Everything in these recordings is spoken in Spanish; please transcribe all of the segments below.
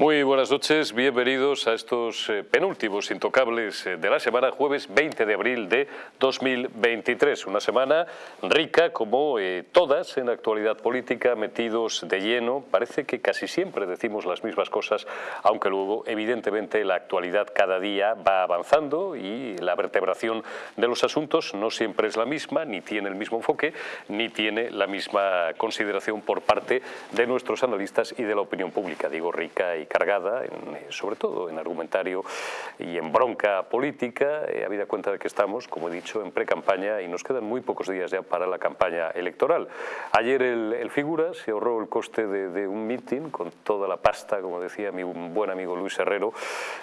Muy buenas noches, bienvenidos a estos eh, penúltimos intocables eh, de la semana, jueves 20 de abril de 2023. Una semana rica, como eh, todas en la actualidad política, metidos de lleno. Parece que casi siempre decimos las mismas cosas, aunque luego, evidentemente, la actualidad cada día va avanzando y la vertebración de los asuntos no siempre es la misma, ni tiene el mismo enfoque, ni tiene la misma consideración por parte de nuestros analistas y de la opinión pública. Digo rica y cargada, eh, sobre todo en argumentario y en bronca política, eh, habida cuenta de que estamos, como he dicho, en pre-campaña y nos quedan muy pocos días ya para la campaña electoral. Ayer el, Figura se ahorró el coste de, un mitin con toda la pasta, como decía mi buen amigo Luis Herrero,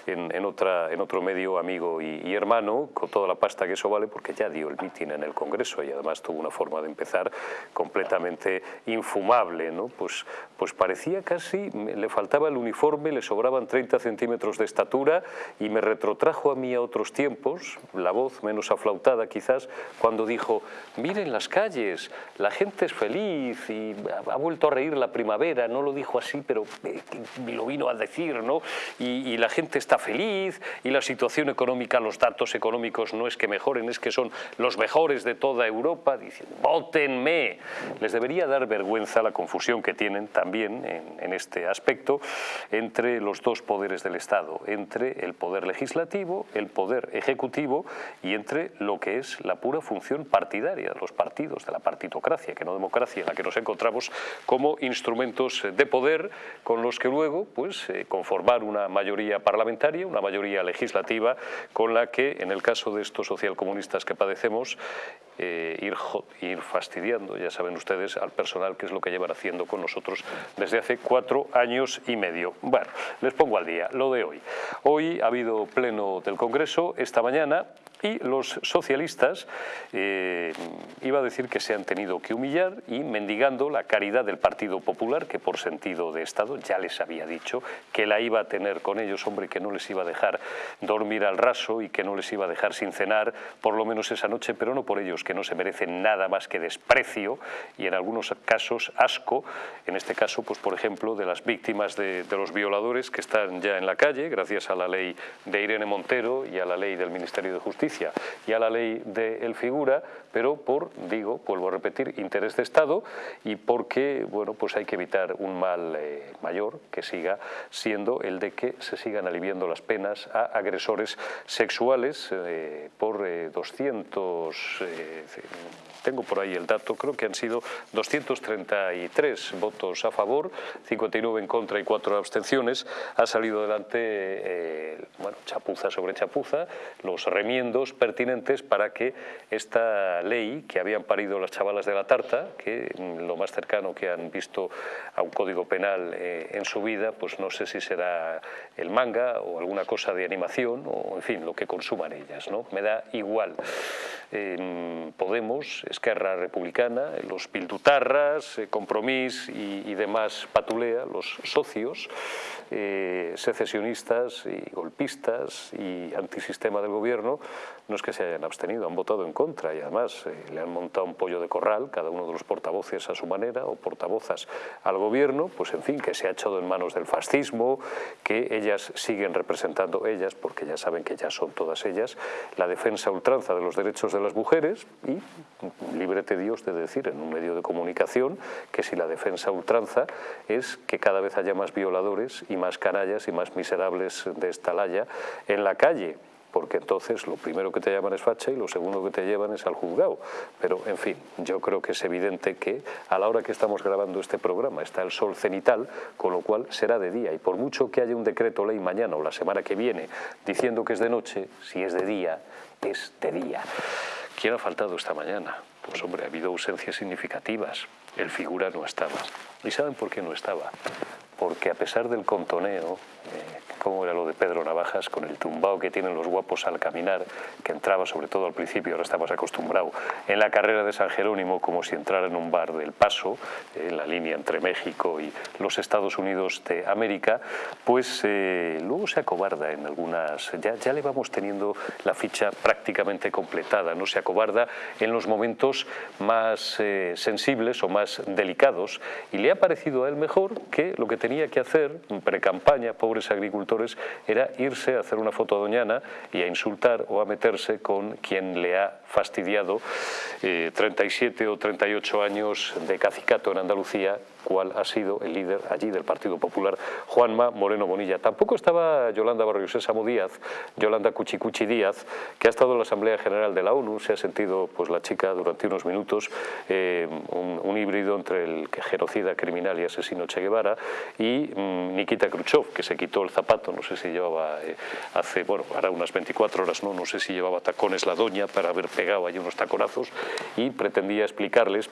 en, otra, en otro medio amigo y, hermano, con toda la pasta que eso vale, porque ya dio el mitin en el Congreso y además tuvo una forma de empezar completamente infumable, ¿no? Pues, pues parecía casi, le faltaba el uniforme le sobraban 30 centímetros de estatura y me retrotrajo a mí a otros tiempos, la voz menos aflautada quizás, cuando dijo, miren las calles, la gente es feliz y ha vuelto a reír la primavera, no lo dijo así, pero eh, lo vino a decir, ¿no? Y, la gente está feliz y la situación económica, los datos económicos no es que mejoren, es que son los mejores de toda Europa, diciendo, votenme. Les debería dar vergüenza la confusión que tienen también en este aspecto entre los dos poderes del Estado, entre el poder legislativo, el poder ejecutivo y entre lo que es la pura función partidaria de los partidos, de la partitocracia, que no democracia, en la que nos encontramos como instrumentos de poder con los que luego pues, eh, conformar una mayoría parlamentaria, una mayoría legislativa, con la que, en el caso de estos socialcomunistas que padecemos, eh, ir, ir fastidiando, ya saben ustedes, al personal, que es lo que llevan haciendo con nosotros desde hace cuatro años y medio. Bueno, les pongo al día lo de hoy. Hoy ha habido pleno del Congreso, esta mañana, y los socialistas, eh, iba a decir que se han tenido que humillar y mendigando la caridad del Partido Popular, que por sentido de Estado ya les había dicho que la iba a tener con ellos, hombre, que no les iba a dejar dormir al raso y que no les iba a dejar sin cenar, por lo menos esa noche, pero no por ellos, que no se merecen nada más que desprecio y en algunos casos asco, en este caso, pues por ejemplo, de las víctimas de, de los violadores que están ya en la calle, gracias a la ley de Irene Montero y a la ley del Ministerio de Justicia, y a la ley de el figura, pero por, digo, vuelvo a repetir, interés de Estado y porque, bueno, pues hay que evitar un mal eh, mayor que siga siendo el de que se sigan aliviando las penas a agresores sexuales eh, por 200 eh, tengo por ahí el dato, creo que han sido 233 votos a favor, 59 en contra y 4 abstenciones. Ha salido adelante, eh, bueno, chapuza sobre chapuza, los remiendos pertinentes para que esta ley que habían parido las chavalas de la tarta, que mm, lo más cercano que han visto a un código penal eh, en su vida, pues no sé si será el manga o alguna cosa de animación o, en fin, lo que consuman ellas, ¿no? Me da igual. Podemos, Esquerra Republicana, los Pildutarras, eh, Compromís y, demás patulea, los socios, eh, secesionistas y golpistas y antisistema del gobierno, no es que se hayan abstenido, han votado en contra y además eh, le han montado un pollo de corral, cada uno de los portavoces a su manera o portavozas al gobierno, pues en fin, que se ha echado en manos del fascismo, que ellas siguen representando, ellas, porque ya saben que ya son todas ellas, la defensa ultranza de los derechos de las mujeres y líbrete Dios de decir en un medio de comunicación que si la defensa ultranza es que cada vez haya más violadores y más canallas y más miserables de esta laya en la calle porque entonces lo primero que te llaman es facha y lo segundo que te llevan es al juzgado. Pero, en fin, yo creo que es evidente que a la hora que estamos grabando este programa está el sol cenital, con lo cual será de día. Y por mucho que haya un decreto ley mañana o la semana que viene diciendo que es de noche, si es de día, es de día. ¿Quién ha faltado esta mañana? Pues hombre, ha habido ausencias significativas. El figura no estaba. ¿Y saben por qué no estaba? Porque a pesar del contoneo, eh, cómo era lo de Pedro Navajas, con el tumbao que tienen los guapos al caminar, que entraba sobre todo al principio, ahora estamos acostumbrados, en la carrera de San Jerónimo como si entrara en un bar del Paso, en la línea entre México y los Estados Unidos de América, pues eh, luego se acobarda en algunas, ya, ya le vamos teniendo la ficha prácticamente completada, no se acobarda en los momentos más eh, sensibles o más delicados y le ha parecido a él mejor que lo que tenía que hacer pre-campaña, pobres agricultores, era irse a hacer una foto a Doñana y a insultar o a meterse con quien le ha fastidiado 37 eh, o 38 años de cacicato en Andalucía cuál ha sido el líder allí del Partido Popular, Juanma Moreno Bonilla. Tampoco estaba Yolanda Barrio Sésamo Díaz, Yolanda Cuchicuchi Díaz, que ha estado en la Asamblea General de la ONU, se ha sentido pues la chica durante unos minutos eh, un, híbrido entre el genocida criminal y asesino Che Guevara y mm, Nikita Khrushchev, que se quitó el zapato, no sé si llevaba eh, hace, bueno, ahora unas 24 horas, no, no sé si llevaba tacones la doña para haber pegado ahí unos taconazos y pretendía explicarles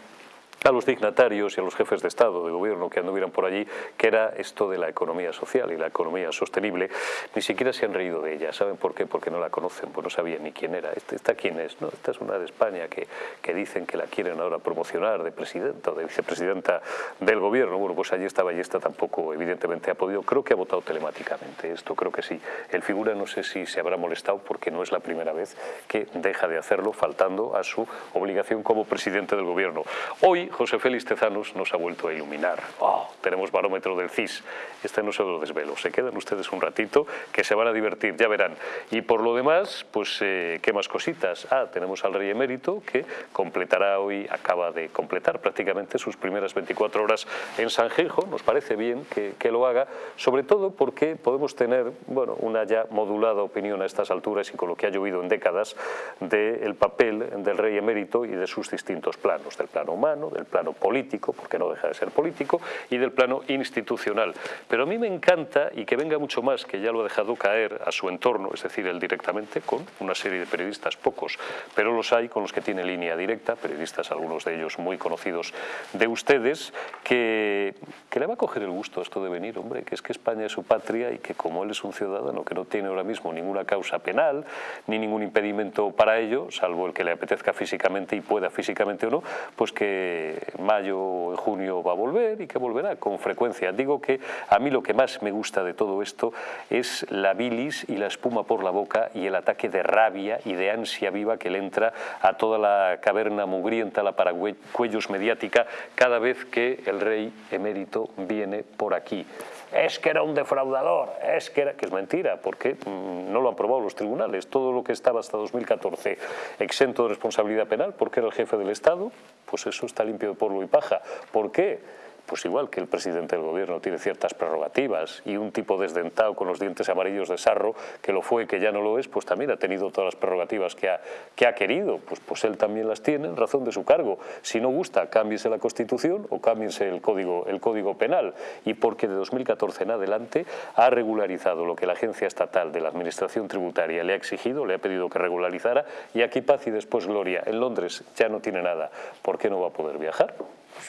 a los dignatarios y a los jefes de Estado, de gobierno que anduvieran por allí, que era esto de la economía social y la economía sostenible, ni siquiera se han reído de ella. ¿Saben por qué? Porque no la conocen, pues no sabían ni quién era. ¿Esta, esta quién es? Esta es una de España que, que dicen que la quieren ahora promocionar de presidenta o de vicepresidenta del gobierno. Bueno, pues allí estaba y esta tampoco evidentemente ha podido. Creo que ha votado telemáticamente, esto creo que sí. El figura no sé si se habrá molestado porque no es la primera vez que deja de hacerlo faltando a su obligación como presidente del gobierno. Hoy José Félix Tezanos nos ha vuelto a iluminar. Oh, tenemos barómetro del CIS. Este no se lo desvelo. Se quedan ustedes un ratito que se van a divertir, ya verán. Y por lo demás, pues, eh, ¿qué más cositas? Ah, tenemos al rey emérito que completará hoy, acaba de completar prácticamente sus primeras 24 horas en Sanjenjo. Nos parece bien que, que lo haga, sobre todo porque podemos tener, bueno, una ya modulada opinión a estas alturas y con lo que ha llovido en décadas del papel del rey emérito y de sus distintos planos, del plano humano, del plano político, porque no deja de ser político, y del plano institucional. Pero a mí me encanta, y que venga mucho más, que ya lo ha dejado caer a su entorno, es decir, él directamente, con una serie de periodistas, pocos, pero los hay con los que tiene línea directa, periodistas, algunos de ellos muy conocidos de ustedes, que, que le va a coger el gusto a esto de venir, hombre, que es que España es su patria y que como él es un ciudadano que no tiene ahora mismo ninguna causa penal, ni ningún impedimento para ello, salvo el que le apetezca físicamente y pueda físicamente o no, pues que mayo o junio va a volver y que volverá con frecuencia. Digo que a mí lo que más me gusta de todo esto es la bilis y la espuma por la boca y el ataque de rabia y de ansia viva que le entra a toda la caverna mugrienta, la paracuellos mediática, cada vez que el rey emérito viene por aquí es que era un defraudador, es que era, que es mentira, porque mm, no lo han probado los tribunales. Todo lo que estaba hasta 2014 exento de responsabilidad penal, porque era el jefe del Estado, pues eso está limpio de polvo y paja. ¿Por qué? Pues igual que el presidente del gobierno tiene ciertas prerrogativas y un tipo desdentado con los dientes amarillos de sarro, que lo fue y que ya no lo es, pues también ha tenido todas las prerrogativas que ha, que ha querido, pues, pues él también las tiene en razón de su cargo. Si no gusta, cámbiese la Constitución o cámbiese el código, el código penal. Y porque de 2014 en adelante ha regularizado lo que la Agencia Estatal de la Administración Tributaria le ha exigido, le ha pedido que regularizara, y aquí paz y después gloria. En Londres ya no tiene nada. ¿Por qué no va a poder viajar?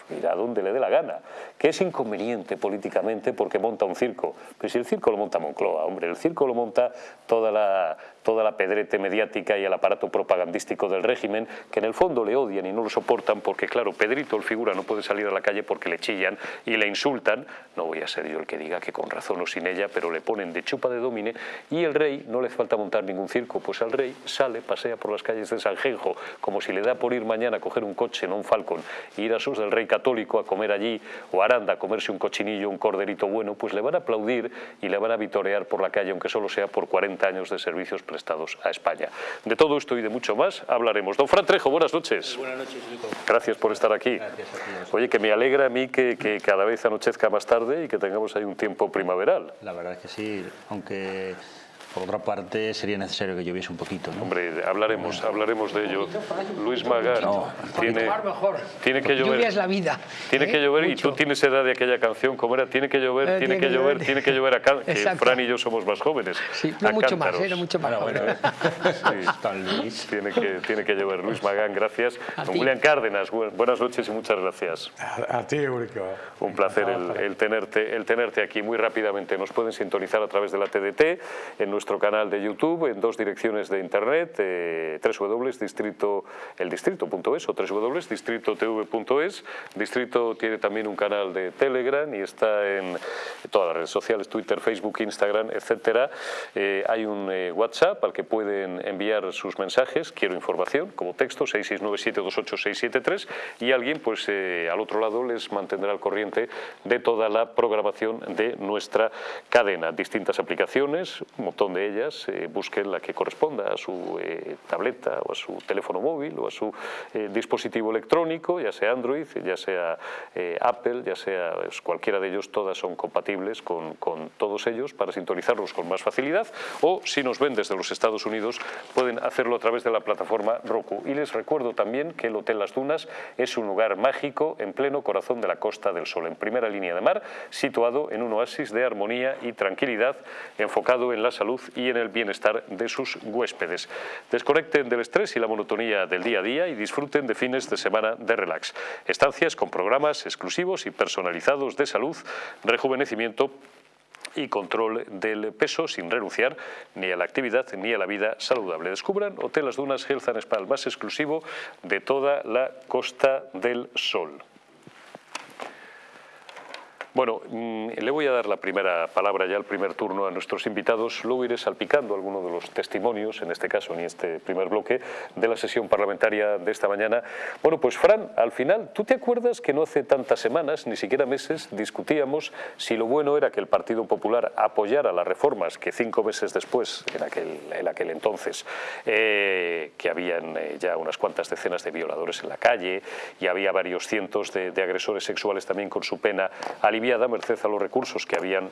Pues irá donde le dé la gana, que es inconveniente políticamente porque monta un circo. Pero si el circo lo monta Moncloa, hombre, el circo lo monta toda la, toda la pedrete mediática y el aparato propagandístico del régimen, que en el fondo le odian y no lo soportan porque, claro, Pedrito, el figura, no puede salir a la calle porque le chillan y le insultan. No voy a ser yo el que diga que con razón o sin ella, pero le ponen de chupa de domine y el rey no le falta montar ningún circo, pues al rey sale, pasea por las calles de Sanjenjo, como si le da por ir mañana a coger un coche, no un falcón, e ir a sus del rey católico a comer allí, o Aranda a comerse un cochinillo, un corderito bueno, pues le van a aplaudir y le van a vitorear por la calle, aunque solo sea por 40 años de servicios prestados a España. De todo esto y de mucho más hablaremos. Don Fran Trejo, buenas noches. Buenas noches, Gracias por estar aquí. Gracias a Oye, que me alegra a mí que, que cada vez anochezca más tarde y que tengamos ahí un tiempo primaveral. La verdad es que sí, aunque Por otra parte, sería necesario que lloviese un poquito. ¿no? Hombre, hablaremos, hablaremos de ello. Luis Magán, tiene, tiene que llover. Lluvia es la vida. Tiene que ¿eh? llover y tú tienes edad de aquella canción, como era, tiene que llover, eh, tiene, que, llover, tiene que llover acá, que Fran y yo somos más jóvenes. Sí, no mucho más, ¿eh? no mucho más. Bueno, sí, tiene, que, tiene que llover. Luis Magán, gracias. Don Julián Cárdenas, buenas noches y muchas gracias. A, ti, Eurico. Un placer el, tenerte, el tenerte aquí muy rápidamente. Nos pueden sintonizar a través de la TDT, en nuestro canal de YouTube, en dos direcciones de internet, eh, o www.distritotv.es. Distrito tiene también un canal de Telegram y está en todas las redes sociales, Twitter, Facebook, Instagram, etcétera. Eh, hay un eh, WhatsApp al que pueden enviar sus mensajes, quiero información, como texto, 669728673 y alguien pues eh, al otro lado les mantendrá al corriente de toda la programación de nuestra cadena. Distintas aplicaciones, un montón de ellas, eh, busquen la que corresponda a su eh, tableta o a su teléfono móvil o a su dispositivo electrónico, ya sea Android, ya sea Apple, ya sea pues, cualquiera de ellos, todas son compatibles con, con todos ellos para sintonizarlos con más facilidad o si nos ven desde los Estados Unidos pueden hacerlo a través de la plataforma Roku. Y les recuerdo también que el Hotel Las Dunas es un lugar mágico en pleno corazón de la Costa del Sol, en primera línea de mar, situado en un oasis de armonía y tranquilidad, enfocado en la salud y en el bienestar de sus huéspedes. Desconecten del estrés y la monotonía del día a día y disfruten de fines de semana de relax. Estancias con programas exclusivos y personalizados de salud, rejuvenecimiento y control del peso sin renunciar ni a la actividad ni a la vida saludable. Descubran Hotel Las Dunas Health and el más exclusivo de toda la Costa del Sol. Bueno, mm, le voy a dar la primera palabra ya, el primer turno a nuestros invitados. Luego iré salpicando algunos de los testimonios, en este caso, en este primer bloque, de la sesión parlamentaria de esta mañana. Bueno, pues Fran, al final, ¿tú te acuerdas que no hace tantas semanas, ni siquiera meses, discutíamos si lo bueno era que el Partido Popular apoyara las reformas que cinco meses después, en aquel, en aquel entonces, eh, que habían eh, ya unas cuantas decenas de violadores en la calle y había varios cientos de, de agresores sexuales también con su pena aliviada da merced a los recursos que habían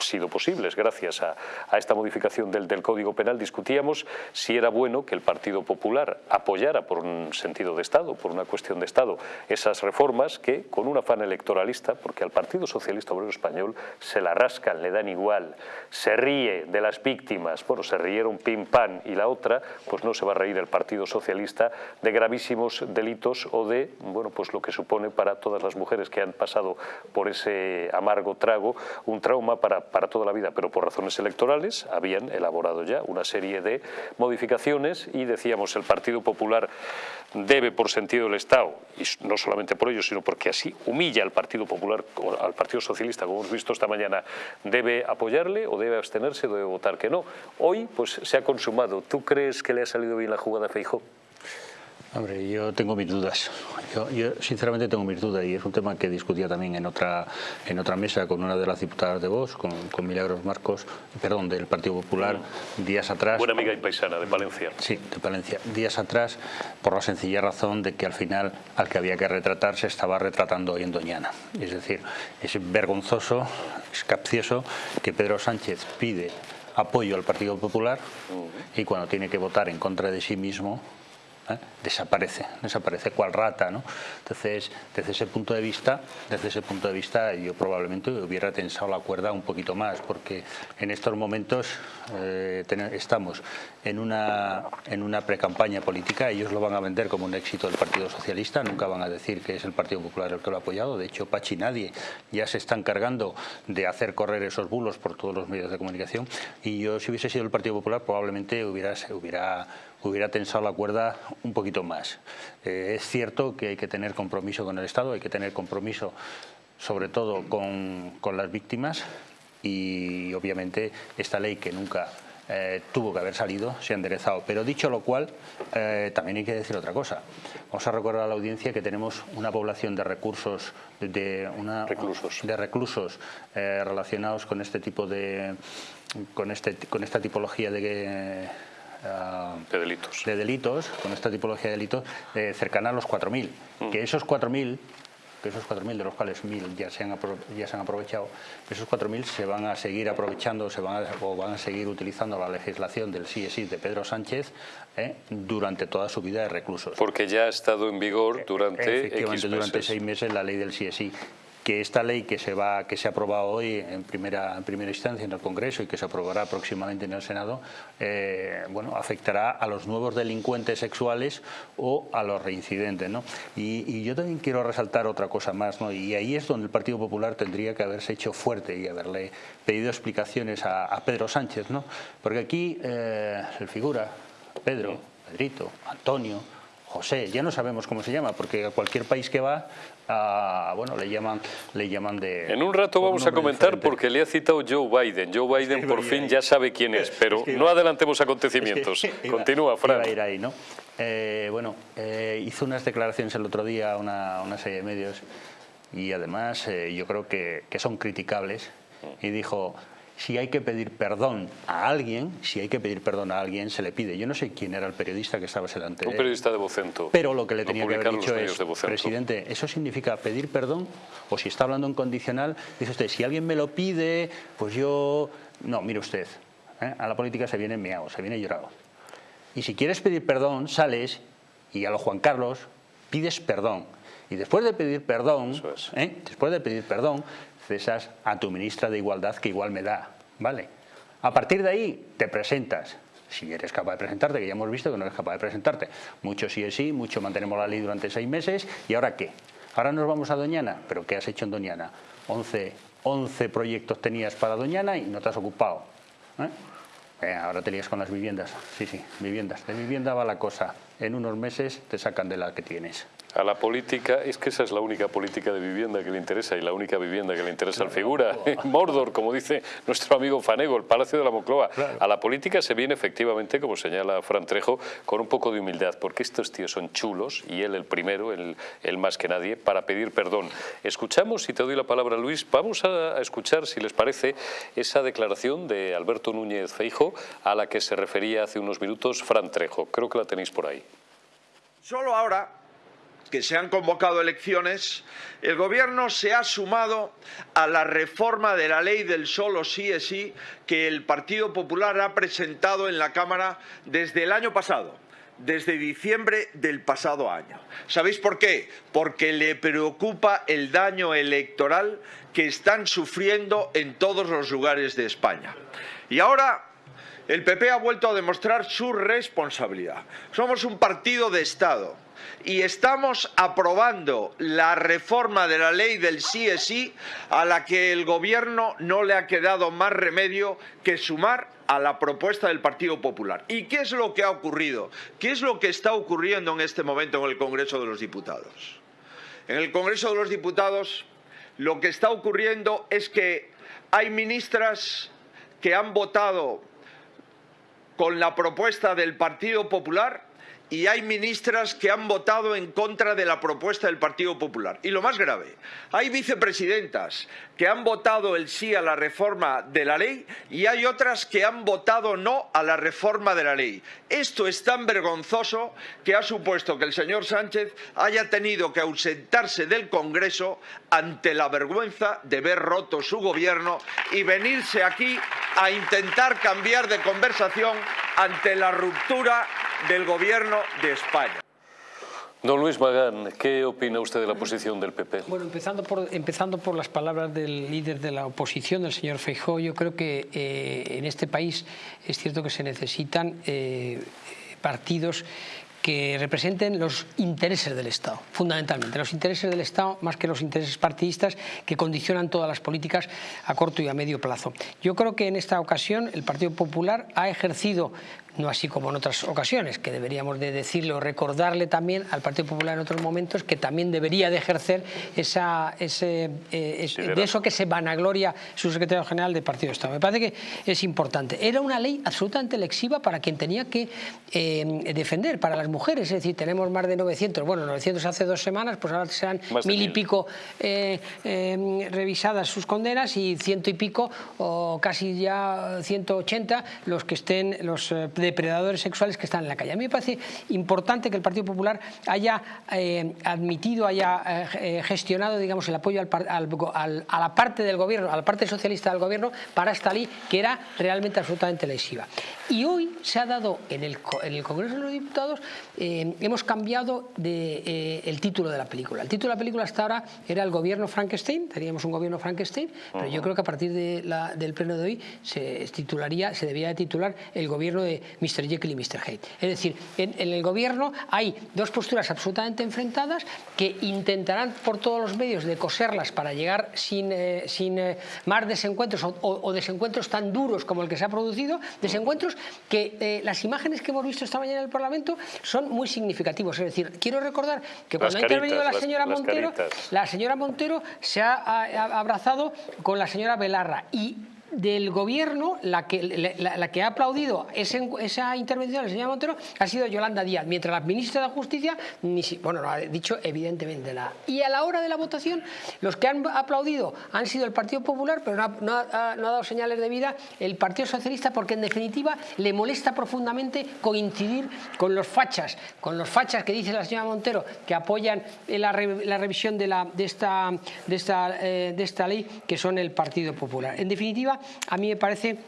sido posibles gracias a, esta modificación del, del, Código Penal, discutíamos si era bueno que el Partido Popular apoyara por un sentido de Estado, por una cuestión de Estado, esas reformas que con un afán electoralista, porque al Partido Socialista Obrero Español se la rascan, le dan igual, se ríe de las víctimas, bueno, se rieron pim pam y la otra, pues no se va a reír el Partido Socialista de gravísimos delitos o de, bueno, pues lo que supone para todas las mujeres que han pasado por ese amargo trago, un trauma para para toda la vida, pero por razones electorales habían elaborado ya una serie de modificaciones y decíamos el Partido Popular debe por sentido del Estado, y no solamente por ello, sino porque así humilla al Partido Popular, al Partido Socialista, como hemos visto esta mañana, debe apoyarle o debe abstenerse debe votar que no. Hoy pues se ha consumado. ¿Tú crees que le ha salido bien la jugada a Feijóo? Hombre, yo tengo mis dudas. Yo, sinceramente tengo mis dudas y es un tema que discutía también en otra en otra mesa con una de las diputadas de Vox, con, Milagros Marcos, perdón, del Partido Popular, días atrás. Buena amiga y paisana de Palencia. Sí, de Palencia. Días atrás, por la sencilla razón de que al final al que había que retratar se estaba retratando hoy en Doñana. Es decir, es vergonzoso, es capcioso que Pedro Sánchez pide apoyo al Partido Popular y cuando tiene que votar en contra de sí mismo ¿eh? desaparece, desaparece cual rata, ¿no? Entonces, desde ese punto de vista, desde ese punto de vista, yo probablemente hubiera tensado la cuerda un poquito más, porque en estos momentos eh, estamos en una, en una precampaña política, ellos lo van a vender como un éxito del Partido Socialista, nunca van a decir que es el Partido Popular el que lo ha apoyado, de hecho Pachi nadie ya se está encargando de hacer correr esos bulos por todos los medios de comunicación y yo si hubiese sido el Partido Popular probablemente hubiera, hubiera hubiera tensado la cuerda un poquito más. Eh, es cierto que hay que tener compromiso con el Estado, hay que tener compromiso sobre todo con, las víctimas y obviamente esta ley que nunca eh, tuvo que haber salido, se ha enderezado. Pero dicho lo cual, eh, también hay que decir otra cosa. Vamos a recordar a la audiencia que tenemos una población de recursos, de, una, reclusos, de reclusos relacionados con este tipo de, con, este, con esta tipología de de delitos. de delitos, con esta tipología de delitos, eh, cercana a los 4.000. Mm. Que esos 4.000 que esos 4.000 de los cuales 1.000 ya se han, ya se han aprovechado, esos 4.000 se van a seguir aprovechando se van o van a seguir utilizando la legislación del CSI de Pedro Sánchez ¿eh? durante toda su vida de reclusos. Porque ya ha estado en vigor durante Efectivamente, durante seis meses la ley del CSI que esta ley que se va que se ha aprobado hoy en primera en primera instancia en el Congreso y que se aprobará próximamente en el Senado eh, bueno afectará a los nuevos delincuentes sexuales o a los reincidentes ¿no? y, yo también quiero resaltar otra cosa más ¿no? y ahí es donde el Partido Popular tendría que haberse hecho fuerte y haberle pedido explicaciones a, Pedro Sánchez ¿no? porque aquí eh, el figura Pedro, Pedrito, Antonio José, ya no sabemos cómo se llama, porque a cualquier país que va, bueno, le llaman, le llaman de... En un rato vamos a comentar porque le ha citado Joe Biden. Joe Biden por fin ya sabe quién es, pero no adelantemos acontecimientos. Continúa, Fran. a ir ahí, ¿no? Eh, bueno, eh, hizo unas declaraciones el otro día una, una serie de medios y además eh, yo creo que, que son criticables y dijo si hay que pedir perdón a alguien, si hay que pedir perdón a alguien, se le pide. Yo no sé quién era el periodista que estaba delante Un periodista de Vocento. Pero lo que le tenía que haber dicho es, presidente, ¿eso significa pedir perdón? O si está hablando en condicional, dice usted, si alguien me lo pide, pues yo... No, mire usted, ¿eh? a la política se viene meado, se viene llorado. Y si quieres pedir perdón, sales y a lo Juan Carlos pides perdón. Y después de pedir perdón, ¿eh? después de pedir perdón, cesas a tu ministra de Igualdad que igual me da, ¿vale? A partir de ahí te presentas, si eres capaz de presentarte, que ya hemos visto que no eres capaz de presentarte. Mucho sí es sí, mucho mantenemos la ley durante seis meses, ¿y ahora qué? Ahora nos vamos a Doñana, pero ¿qué has hecho en Doñana? 11, 11 proyectos tenías para Doñana y no te has ocupado. ¿eh? Eh, ahora te lías con las viviendas, sí, sí, viviendas. De vivienda va la cosa, en unos meses te sacan de la que tienes a la política, es que esa es la única política de vivienda que le interesa y la única vivienda que le interesa al figura. Mordor, como dice nuestro amigo Fanego, el Palacio de la Moncloa. A la política se viene efectivamente, como señala Fran Trejo, con un poco de humildad, porque estos tíos son chulos, y él el primero, él, más que nadie, para pedir perdón. Escuchamos, y te doy la palabra Luis, vamos a escuchar, si les parece, esa declaración de Alberto Núñez Feijo a la que se refería hace unos minutos Fran Trejo. Creo que la tenéis por ahí. Solo ahora que se han convocado elecciones, el Gobierno se ha sumado a la reforma de la ley del solo sí es sí que el Partido Popular ha presentado en la Cámara desde el año pasado desde diciembre del pasado año. ¿Sabéis por qué? Porque le preocupa el daño electoral que están sufriendo en todos los lugares de España. Y ahora el PP ha vuelto a demostrar su responsabilidad. Somos un partido de Estado y estamos aprobando la reforma de la ley del sí es sí a la que el Gobierno no le ha quedado más remedio que sumar a la propuesta del Partido Popular. ¿Y qué es lo que ha ocurrido? ¿Qué es lo que está ocurriendo en este momento en el Congreso de los Diputados? En el Congreso de los Diputados lo que está ocurriendo es que hay ministras que han votado con la propuesta del Partido Popular y hay ministras que han votado en contra de la propuesta del Partido Popular. Y lo más grave, hay vicepresidentas que han votado el sí a la reforma de la ley y hay otras que han votado no a la reforma de la ley. Esto es tan vergonzoso que ha supuesto que el señor Sánchez haya tenido que ausentarse del Congreso ante la vergüenza de ver roto su gobierno y venirse aquí a intentar cambiar de conversación ante la ruptura del Gobierno de España. Don Luis Magán, ¿qué opina usted de la posición del PP? Bueno, empezando por, empezando por las palabras del líder de la oposición, del señor Feijóo, yo creo que eh, en este país es cierto que se necesitan eh, partidos que representen los intereses del Estado, fundamentalmente, los intereses del Estado más que los intereses partidistas que condicionan todas las políticas a corto y a medio plazo. Yo creo que en esta ocasión el Partido Popular ha ejercido no así como en otras ocasiones, que deberíamos de decirlo, recordarle también al Partido Popular en otros momentos que también debería de ejercer esa, ese, eh, de eso que se vanagloria su secretario general del Partido de Estado. Me parece que es importante. Era una ley absolutamente lexiva para quien tenía que eh, defender, para las mujeres, es decir, tenemos más de 900, bueno, 900 hace dos semanas, pues ahora serán mil y pico eh, revisadas sus condenas y ciento y pico, o casi ya 180 los que estén los de depredadores sexuales que están en la calle. A mí me parece importante que el Partido Popular haya eh, admitido, haya eh, gestionado digamos, el apoyo a la parte del gobierno, a la parte socialista del gobierno para esta ley que era realmente absolutamente lesiva. Y hoy se ha dado en el, Congreso de los Diputados, hemos cambiado de, el título de la película. El título de la película hasta ahora era el gobierno Frankenstein, teníamos un gobierno Frankenstein, pero yo creo que a partir del pleno de hoy se titularía, se debía de titular el gobierno de Mr. Jekyll y Mr. Hyde. Es decir, en, el gobierno hay dos posturas absolutamente enfrentadas que intentarán por todos los medios de coserlas para llegar sin, eh, sin eh, más desencuentros o, desencuentros tan duros como el que se ha producido, desencuentros que eh, las imágenes que hemos visto esta mañana en el Parlamento son muy significativos. Es decir, quiero recordar que cuando ha intervenido la señora Montero, la señora Montero se ha abrazado con la señora Belarra y del gobierno, la que, la, que ha aplaudido esa intervención del señor Montero ha sido Yolanda Díaz, mientras la ministra de Justicia, ni bueno, lo ha dicho evidentemente nada. Y a la hora de la votación, los que han aplaudido han sido el Partido Popular, pero no ha, dado señales de vida el Partido Socialista, porque en definitiva le molesta profundamente coincidir con los fachas, con los fachas que dice la señora Montero, que apoyan la, revisión de, la, de, esta, de, esta, eh, de esta ley, que son el Partido Popular. En definitiva, a mí me parece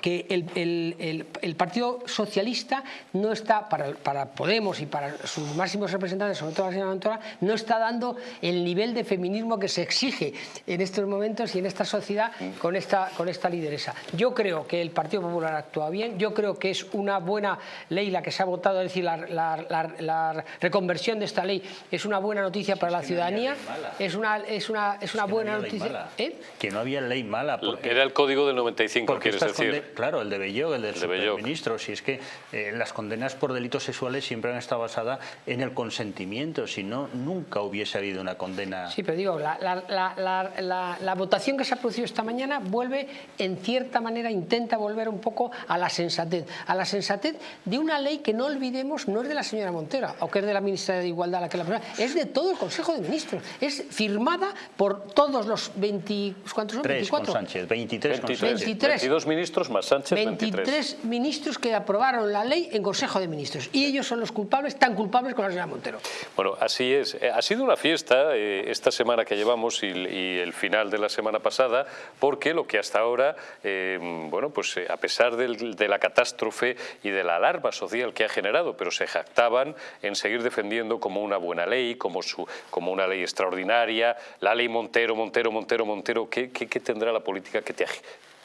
que el, Partido Socialista no está, para, Podemos y para sus máximos representantes, sobre todo la señora Montora, no está dando el nivel de feminismo que se exige en estos momentos y en esta sociedad con esta, con esta lideresa. Yo creo que el Partido Popular actúa bien, yo creo que es una buena ley la que se ha votado, es decir, la, reconversión de esta ley es una buena noticia para la ciudadanía, es una, es una, es una buena noticia. ¿Eh? Que no había ley mala. Porque, Era el código del 95, quieres decir claro, el de Bello, el del de ministro. Si es que eh, las condenas por delitos sexuales siempre han estado basadas en el consentimiento, si no, nunca hubiese habido una condena. Sí, pero digo, la, la, votación que se ha producido esta mañana vuelve, en cierta manera, intenta volver un poco a la sensatez. A la sensatez de una ley que no olvidemos no es de la señora Montera, o que es de la ministra de Igualdad, la que la es de todo el Consejo de Ministros. Es firmada por todos los 20, ¿cuántos son? 24. Sánchez, 23, 23. 22 ministros más Sánchez 23, ministros que aprobaron la ley en Consejo de Ministros y ellos son los culpables, tan culpables como la señora Montero. Bueno, así es. Eh, ha sido una fiesta eh, esta semana que llevamos y, el final de la semana pasada porque lo que hasta ahora, eh, bueno, pues a pesar de la catástrofe y de la alarma social que ha generado, pero se jactaban en seguir defendiendo como una buena ley, como, su, como una ley extraordinaria, la ley Montero, Montero, Montero, Montero, ¿qué, qué, qué tendrá la política que te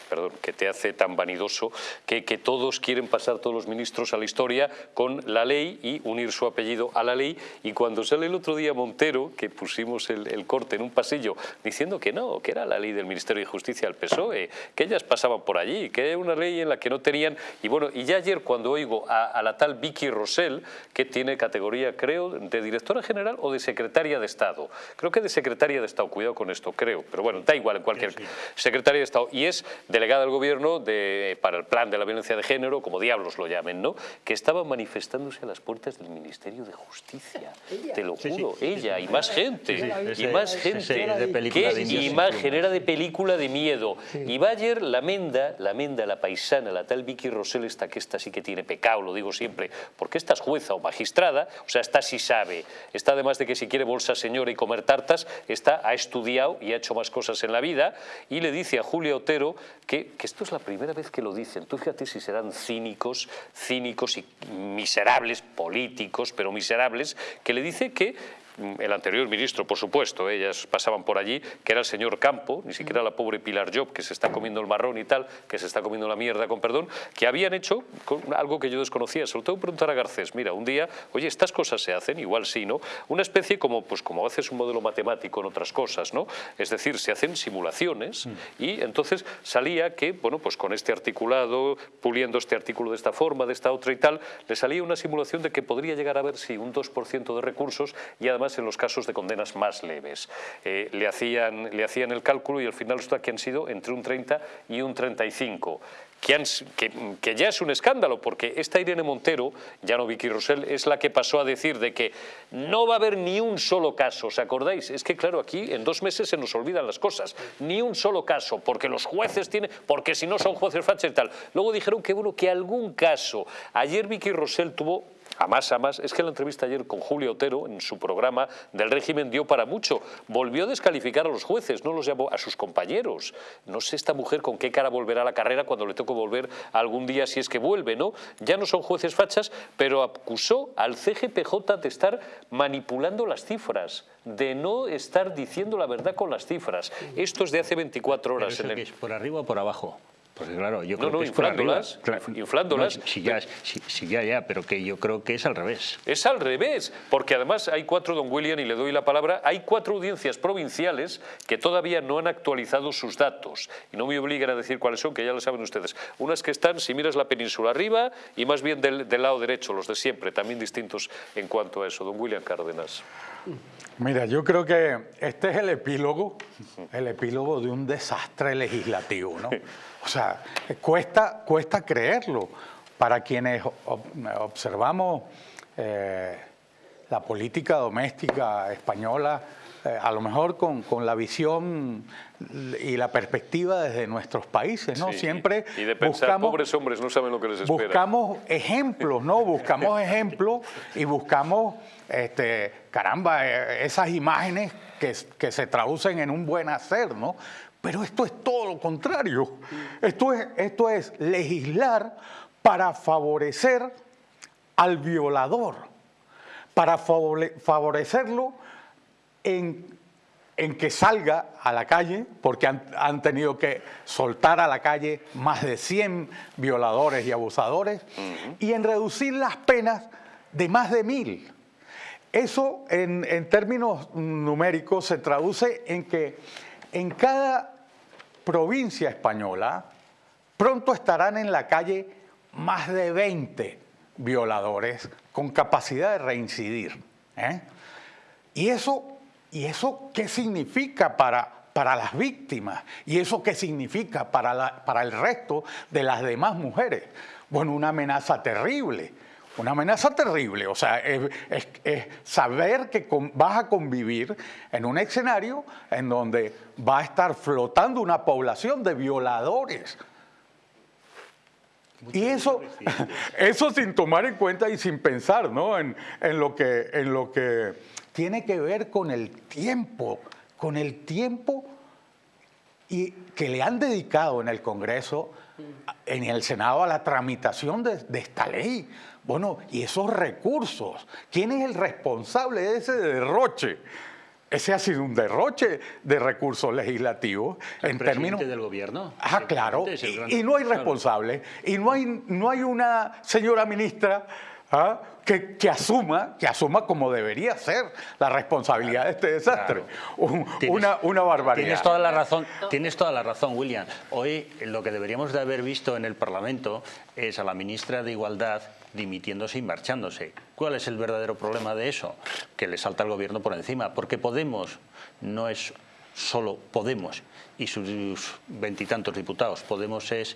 perdón, que te hace tan vanidoso que, que todos quieren pasar todos los ministros a la historia con la ley y unir su apellido a la ley. Y cuando sale el otro día Montero, que pusimos el, corte en un pasillo diciendo que no, que era la ley del Ministerio de Justicia al PSOE, que ellas pasaban por allí, que era una ley en la que no tenían, y bueno, y ya ayer cuando oigo a, la tal Vicky Rosell, que tiene categoría creo de directora general o de secretaria de Estado, creo que de secretaria de Estado, cuidado con esto, creo, pero bueno, da igual en cualquier... Secretaria de Estado, y es de delegada del gobierno de, para el plan de la violencia de género, como diablos lo llamen, ¿no? que estaba manifestándose a las puertas del Ministerio de Justicia. Te lo juro, ella y más gente. y más gente. ¿Qué imagen era de película de miedo? Y Bayer, la menda, la menda, la paisana, la tal Vicky Rosell, esta que esta sí que tiene pecado, lo digo siempre, porque esta es jueza o magistrada, o sea, esta sí sabe. Está además de que si quiere bolsa señora y comer tartas, esta ha estudiado y ha hecho más cosas en la vida y le dice a Julia Otero que, esto es la primera vez que lo dicen. Tú fíjate si serán cínicos, cínicos y miserables, políticos, pero miserables, que le dice que el anterior ministro, por supuesto, ellas pasaban por allí, que era el señor Campo, ni siquiera la pobre Pilar Job, que se está comiendo el marrón y tal, que se está comiendo la mierda, con perdón, que habían hecho algo que yo desconocía, sobre todo preguntar a Garcés, mira, un día, oye, estas cosas se hacen, igual sí, ¿no? Una especie como, pues como haces un modelo matemático en otras cosas, ¿no? Es decir, se hacen simulaciones mm. y entonces salía que, bueno, pues con este articulado, puliendo este artículo de esta forma, de esta otra y tal, le salía una simulación de que podría llegar a haber, sí, un 2% de recursos y además en los casos de condenas más leves. Eh, le, hacían, le hacían el cálculo y al final resulta que han sido entre un 30 y un 35 que, ya es un escándalo, porque esta Irene Montero, ya no Vicky Rosell, es la que pasó a decir de que no va a haber ni un solo caso, ¿os acordáis? Es que claro, aquí en dos meses se nos olvidan las cosas, ni un solo caso, porque los jueces tienen, porque si no son jueces fachos y tal. Luego dijeron que bueno, que algún caso. Ayer Vicky Rosell tuvo a más a más, es que la entrevista ayer con Julio Otero en su programa del régimen dio para mucho. Volvió a descalificar a los jueces, no los llamó a sus compañeros. No sé esta mujer con qué cara volverá a la carrera cuando le toque volver algún día si es que vuelve, ¿no? Ya no son jueces fachas, pero acusó al CGPJ de estar manipulando las cifras, de no estar diciendo la verdad con las cifras. Esto es de hace 24 horas. en el... es ¿Por arriba o por abajo? Pues claro, yo creo que es inflándolas, inflándolas. sí, ya, sí, ya, ya, pero que yo creo que es al revés. Es al revés, porque además hay cuatro, don William, y le doy la palabra, hay cuatro audiencias provinciales que todavía no han actualizado sus datos. Y no me obligan a decir cuáles son, que ya lo saben ustedes. Unas que están, si miras la península arriba, y más bien del, del lado derecho, los de siempre, también distintos en cuanto a eso. Don William Cárdenas. Mira, yo creo que este es el epílogo, el epílogo de un desastre legislativo, ¿no? O sea, cuesta, cuesta creerlo. Para quienes observamos eh, la política doméstica española, eh, a lo mejor con, la visión y la perspectiva desde nuestros países, ¿no? Siempre y de pensar, buscamos, pobres hombres, no saben lo que les espera. Buscamos ejemplos, ¿no? Buscamos ejemplos y buscamos, este, caramba, eh, esas imágenes que, que se traducen en un buen hacer, ¿no? Pero esto es todo lo contrario. Esto es, esto es legislar para favorecer al violador, para favorecerlo en, que salga a la calle, porque han, tenido que soltar a la calle más de 100 violadores y abusadores, y en reducir las penas de más de mil. Eso en, en términos numéricos se traduce en que en cada provincia española pronto estarán en la calle más de 20 violadores con capacidad de reincidir. ¿eh? ¿Y, eso, ¿Y eso qué significa para, para las víctimas? ¿Y eso qué significa para, la, para el resto de las demás mujeres? Bueno, una amenaza terrible una amenaza terrible, o sea, es, saber que vas a convivir en un escenario en donde va a estar flotando una población de violadores. y eso, eso sin tomar en cuenta y sin pensar ¿no? en, lo que, en lo que tiene que ver con el tiempo, con el tiempo y que le han dedicado en el Congreso, en el Senado, a la tramitación de esta ley. Bueno, y esos recursos, ¿quién es el responsable de ese derroche? Ese ha sido un derroche de recursos legislativos ¿El en términos del gobierno. Ah, claro. Y, no hay responsable. Y no hay, no hay una señora ministra ¿ah? que, asuma, que asuma como debería ser la responsabilidad de este desastre. una, una barbaridad. Tienes toda la razón, tienes toda la razón, William. Hoy lo que deberíamos de haber visto en el Parlamento es a la ministra de Igualdad dimitiéndose y marchándose. ¿Cuál es el verdadero problema de eso? Que le salta al gobierno por encima, porque Podemos no es solo Podemos y sus veintitantos diputados. Podemos es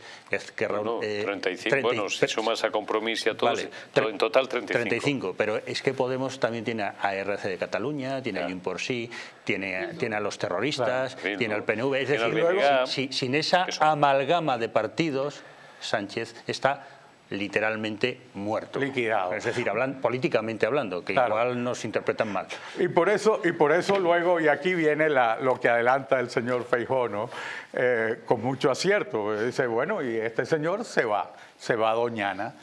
que no, 35, eh, bueno, si sumas a compromiso a todos, en total 35. 35, pero es que Podemos también tiene a RC de Cataluña, tiene a por sí, tiene, tiene a los terroristas, tiene al PNV, es decir, sin esa amalgama de partidos, Sánchez está literalmente muerto. Liquidado. Es decir, hablan, políticamente hablando, que igual nos interpretan mal. Y por eso, y por eso luego, y aquí viene la, lo que adelanta el señor Feijó, ¿no? Eh, con mucho acierto. Dice, bueno, y este señor se va, se va a Doñana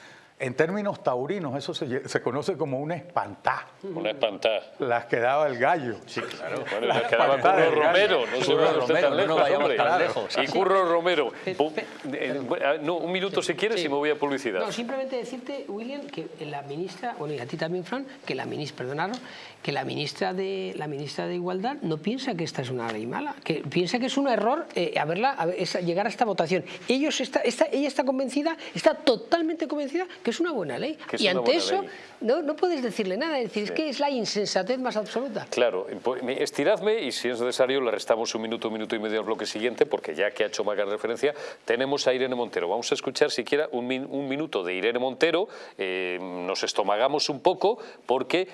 en términos taurinos, eso se, conoce como una espantá. Una espantá. Las que daba el gallo. Sí, claro. Bueno, las que daba Curro Romero. No se usted tan lejos, no vayamos tan lejos. Y Curro Romero. Eh, no, un minuto si quieres y me voy a publicidad. No, simplemente decirte, William, que la ministra, bueno, y a ti también, Fran, que la ministra, perdonaron, que la ministra de la ministra de Igualdad no piensa que esta es una ley mala, que piensa que es un error eh, haberla, llegar a esta votación. Ellos está, ella está convencida, está totalmente convencida que que es una buena ley. Y ante eso no, no, puedes decirle nada, es decir, es que es la insensatez más absoluta. Claro, pues, estiradme y si es necesario le restamos un minuto, un minuto y medio al bloque siguiente, porque ya que ha hecho Maga referencia, tenemos a Irene Montero. Vamos a escuchar siquiera un, un minuto de Irene Montero, eh, nos estomagamos un poco, porque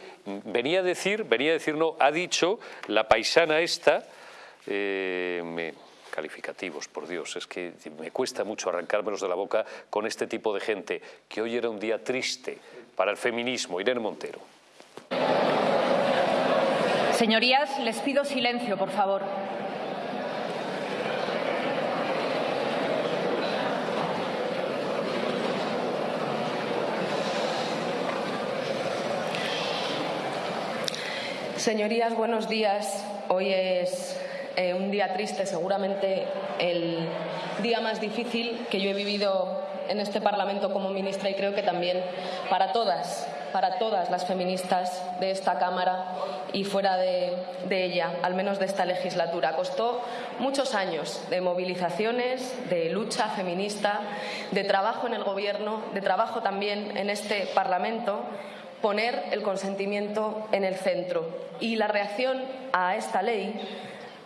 venía a decir, venía a decir, no, ha dicho la paisana esta, eh, calificativos, por Dios, es que me cuesta mucho arrancármelos de la boca con este tipo de gente, que hoy era un día triste para el feminismo. Irene Montero. Señorías, les pido silencio, por favor. Señorías, buenos días. Hoy es eh, un día triste, seguramente el día más difícil que yo he vivido en este Parlamento como ministra y creo que también para todas, para todas las feministas de esta Cámara y fuera de, de, ella, al menos de esta legislatura. Costó muchos años de movilizaciones, de lucha feminista, de trabajo en el Gobierno, de trabajo también en este Parlamento, poner el consentimiento en el centro. Y la reacción a esta ley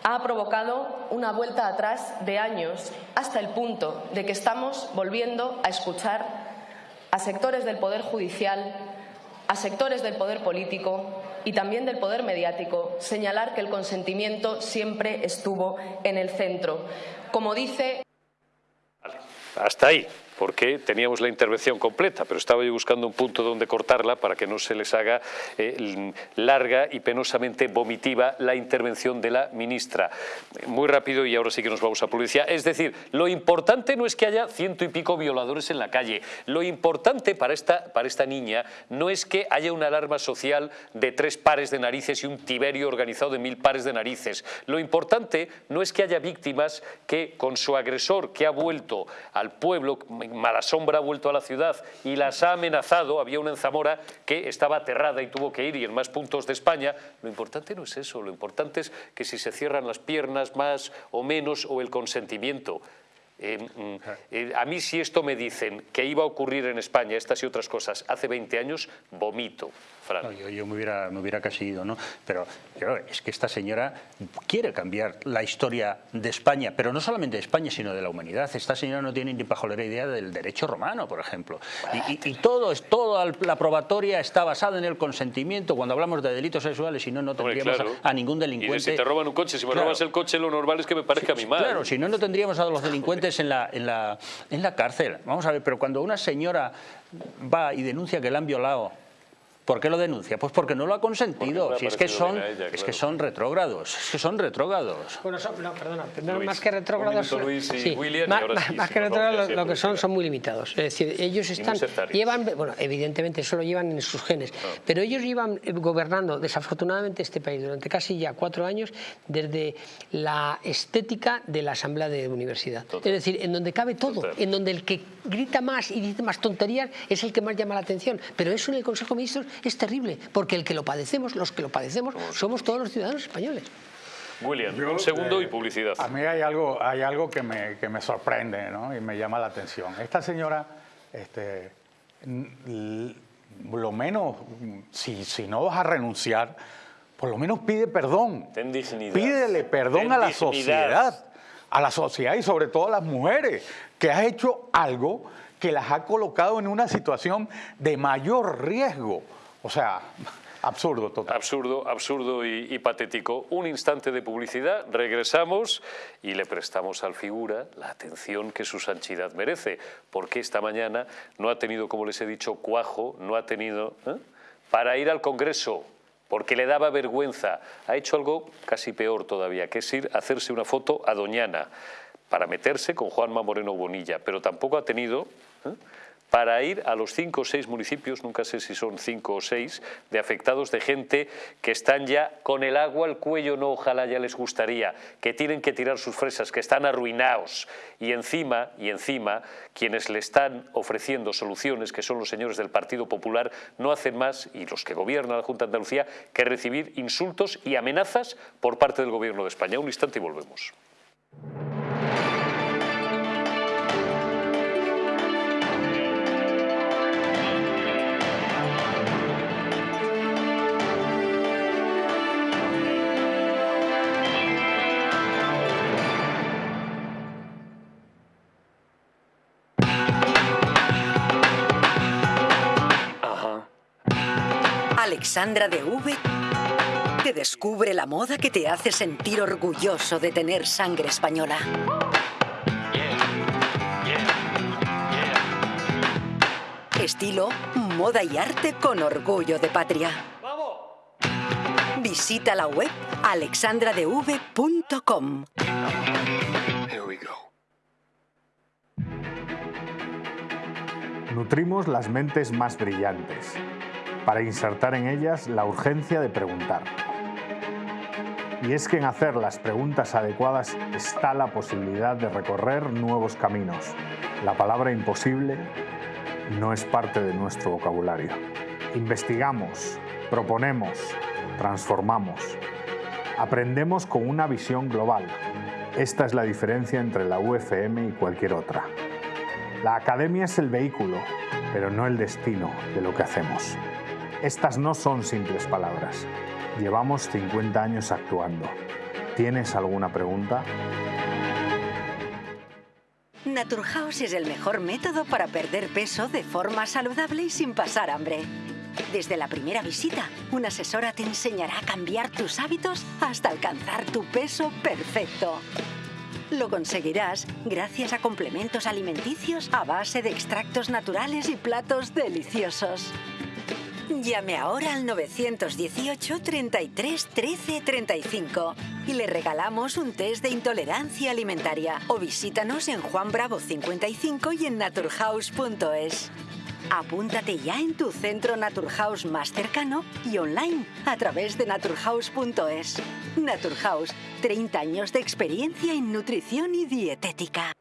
ha provocado una vuelta atrás de años hasta el punto de que estamos volviendo a escuchar a sectores del Poder Judicial, a sectores del Poder Político y también del Poder Mediático señalar que el consentimiento siempre estuvo en el centro. Como dice... Hasta ahí porque teníamos la intervención completa, pero estaba yo buscando un punto donde cortarla para que no se les haga eh, larga y penosamente vomitiva la intervención de la ministra. Muy rápido y ahora sí que nos vamos a policía. Es decir, lo importante no es que haya ciento y pico violadores en la calle. Lo importante para esta, para esta niña no es que haya una alarma social de tres pares de narices y un tiberio organizado de mil pares de narices. Lo importante no es que haya víctimas que con su agresor que ha vuelto al pueblo mala sombra ha vuelto a la ciudad y las ha amenazado. Había una en Zamora que estaba aterrada y tuvo que ir y en más puntos de España. Lo importante no es eso, lo importante es que si se cierran las piernas más o menos o el consentimiento. Eh, mm, eh, a mí si esto me dicen que iba a ocurrir en España estas y otras cosas hace 20 años, vomito yo, me, hubiera, me hubiera casi ido, ¿no? Pero es que esta señora quiere cambiar la historia de España, pero no solamente de España, sino de la humanidad. Esta señora no tiene ni pajolera idea del derecho romano, por ejemplo. Y, y, todo, toda la probatoria está basada en el consentimiento. Cuando hablamos de delitos sexuales, si no, no tendríamos a, ningún delincuente... Y si te roban un coche, si me robas el coche, lo normal es que me parezca a mi madre. Claro, si no, no tendríamos a los delincuentes en la, en, la, en la cárcel. Vamos a ver, pero cuando una señora va y denuncia que la han violado ¿Por qué lo denuncia? Pues porque no lo ha consentido. Si es que son, es que son retrógrados, es que son retrógrados. Bueno, no, perdona, más que retrógrados, sí, más, que retrógrados lo, que son son muy limitados. Es decir, ellos están llevan, bueno, evidentemente eso lo llevan en sus genes, pero ellos llevan gobernando desafortunadamente este país durante casi ya cuatro años desde la estética de la asamblea de universidad. Es decir, en donde cabe todo, en donde el que grita más y dice más tonterías es el que más llama la atención. Pero eso en el Consejo de Ministros es terrible, porque el que lo padecemos, los que lo padecemos, somos todos los ciudadanos españoles. William, un segundo y publicidad. A mí hay algo, hay algo que, me, que me sorprende ¿no? y me llama la atención. Esta señora, este, lo menos, si, si no vas a renunciar, por lo menos pide perdón. Ten dignidad. Pídele perdón a la sociedad, a la sociedad y sobre todo a las mujeres, que has hecho algo que las ha colocado en una situación de mayor riesgo. O sea, absurdo total. Absurdo, absurdo y, patético. Un instante de publicidad, regresamos y le prestamos al figura la atención que su sanchidad merece, porque esta mañana no ha tenido, como les he dicho, cuajo, no ha tenido ¿eh? para ir al Congreso porque le daba vergüenza. Ha hecho algo casi peor todavía, que es ir a hacerse una foto a Doñana para meterse con Juanma Moreno Bonilla, pero tampoco ha tenido ¿eh? Para ir a los cinco o seis municipios, nunca sé si son cinco o seis, de afectados de gente que están ya con el agua al cuello, no ojalá ya les gustaría, que tienen que tirar sus fresas, que están arruinados. Y encima, y encima, quienes le están ofreciendo soluciones, que son los señores del Partido Popular, no hacen más, y los que gobiernan la Junta de Andalucía, que recibir insultos y amenazas por parte del Gobierno de España. Un instante y volvemos. Alexandra de V te descubre la moda que te hace sentir orgulloso de tener sangre española. Estilo, moda y arte con orgullo de patria. Visita la web alexandradev.com. Nutrimos las mentes más brillantes para insertar en ellas la urgencia de preguntar. Y es que en hacer las preguntas adecuadas está la posibilidad de recorrer nuevos caminos. La palabra imposible no es parte de nuestro vocabulario. Investigamos, proponemos, transformamos. Aprendemos con una visión global. Esta es la diferencia entre la UFM y cualquier otra. La academia es el vehículo, pero no el destino de lo que hacemos. Estas no son simples palabras. Llevamos 50 años actuando. ¿Tienes alguna pregunta? Naturhaus es el mejor método para perder peso de forma saludable y sin pasar hambre. Desde la primera visita, una asesora te enseñará a cambiar tus hábitos hasta alcanzar tu peso perfecto. Lo conseguirás gracias a complementos alimenticios a base de extractos naturales y platos deliciosos. Llame ahora al 918 33 13 35 y le regalamos un test de intolerancia alimentaria o visítanos en Juan Bravo 55 y en naturhaus.es. Apúntate ya en tu centro Naturhaus más cercano y online a través de naturhaus.es. Naturhaus, 30 años de experiencia en nutrición y dietética.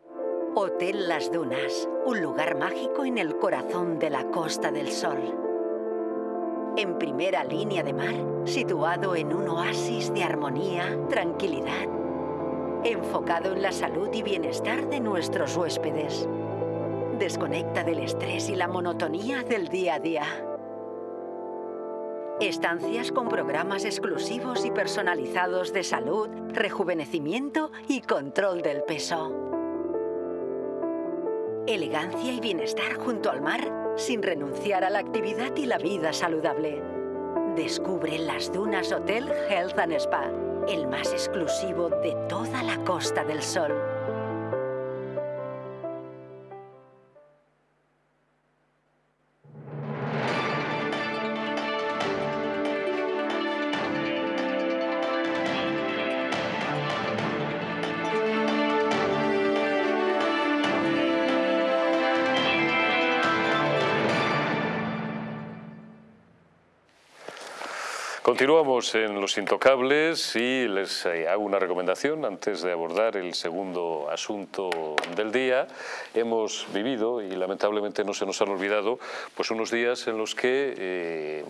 Hotel Las Dunas, un lugar mágico en el corazón de la Costa del Sol en primera línea de mar, situado en un oasis de armonía, tranquilidad, enfocado en la salud y bienestar de nuestros huéspedes. Desconecta del estrés y la monotonía del día a día. Estancias con programas exclusivos y personalizados de salud, rejuvenecimiento y control del peso. Elegancia y bienestar junto al mar sin renunciar a la actividad y la vida saludable. Descubre las Dunas Hotel Health and Spa, el más exclusivo de toda la Costa del Sol. Continuamos en Los Intocables y les eh, hago una recomendación antes de abordar el segundo asunto del día. Hemos vivido, y lamentablemente no se nos han olvidado, pues unos días en los que eh,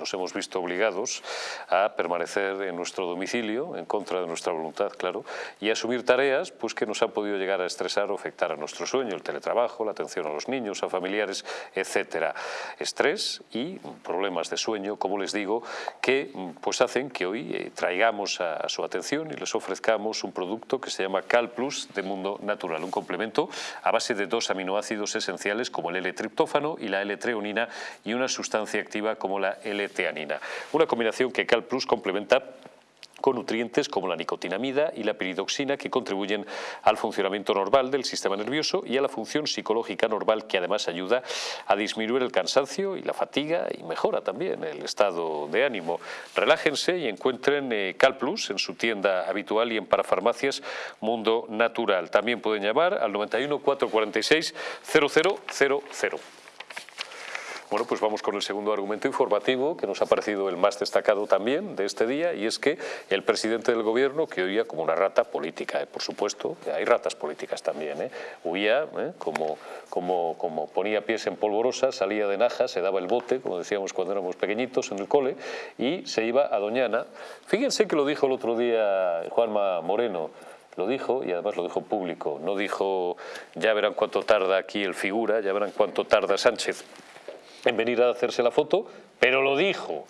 nos hemos visto obligados a permanecer en nuestro domicilio, en contra de nuestra voluntad, claro, y asumir tareas pues, que nos han podido llegar a estresar o afectar a nuestro sueño, el teletrabajo, la atención a los niños, a familiares, etcétera. Estrés y problemas de sueño, como les digo, que pues hacen que hoy eh, traigamos a, su atención y les ofrezcamos un producto que se llama Cal Plus de Mundo Natural, un complemento a base de dos aminoácidos esenciales como el L-triptófano y la L-treonina y una sustancia activa como la L-teanina. Una combinación que Cal Plus complementa con nutrientes como la nicotinamida y la piridoxina que contribuyen al funcionamiento normal del sistema nervioso y a la función psicológica normal que además ayuda a disminuir el cansancio y la fatiga y mejora también el estado de ánimo. Relájense y encuentren eh, CalPlus en su tienda habitual y en parafarmacias Mundo Natural. También pueden llamar al 91 446 0000. Bueno, pues vamos con el segundo argumento informativo que nos ha parecido el más destacado también de este día y es que el presidente del gobierno, que oía como una rata política, ¿eh? por supuesto, hay ratas políticas también, ¿eh? huía ¿eh? como, como, como ponía pies en polvorosa, salía de Naja, se daba el bote, como decíamos cuando éramos pequeñitos en el cole, y se iba a Doñana. Fíjense que lo dijo el otro día Juanma Moreno, lo dijo y además lo dijo público, no dijo ya verán cuánto tarda aquí el figura, ya verán cuánto tarda Sánchez en venir a hacerse la foto, pero lo dijo.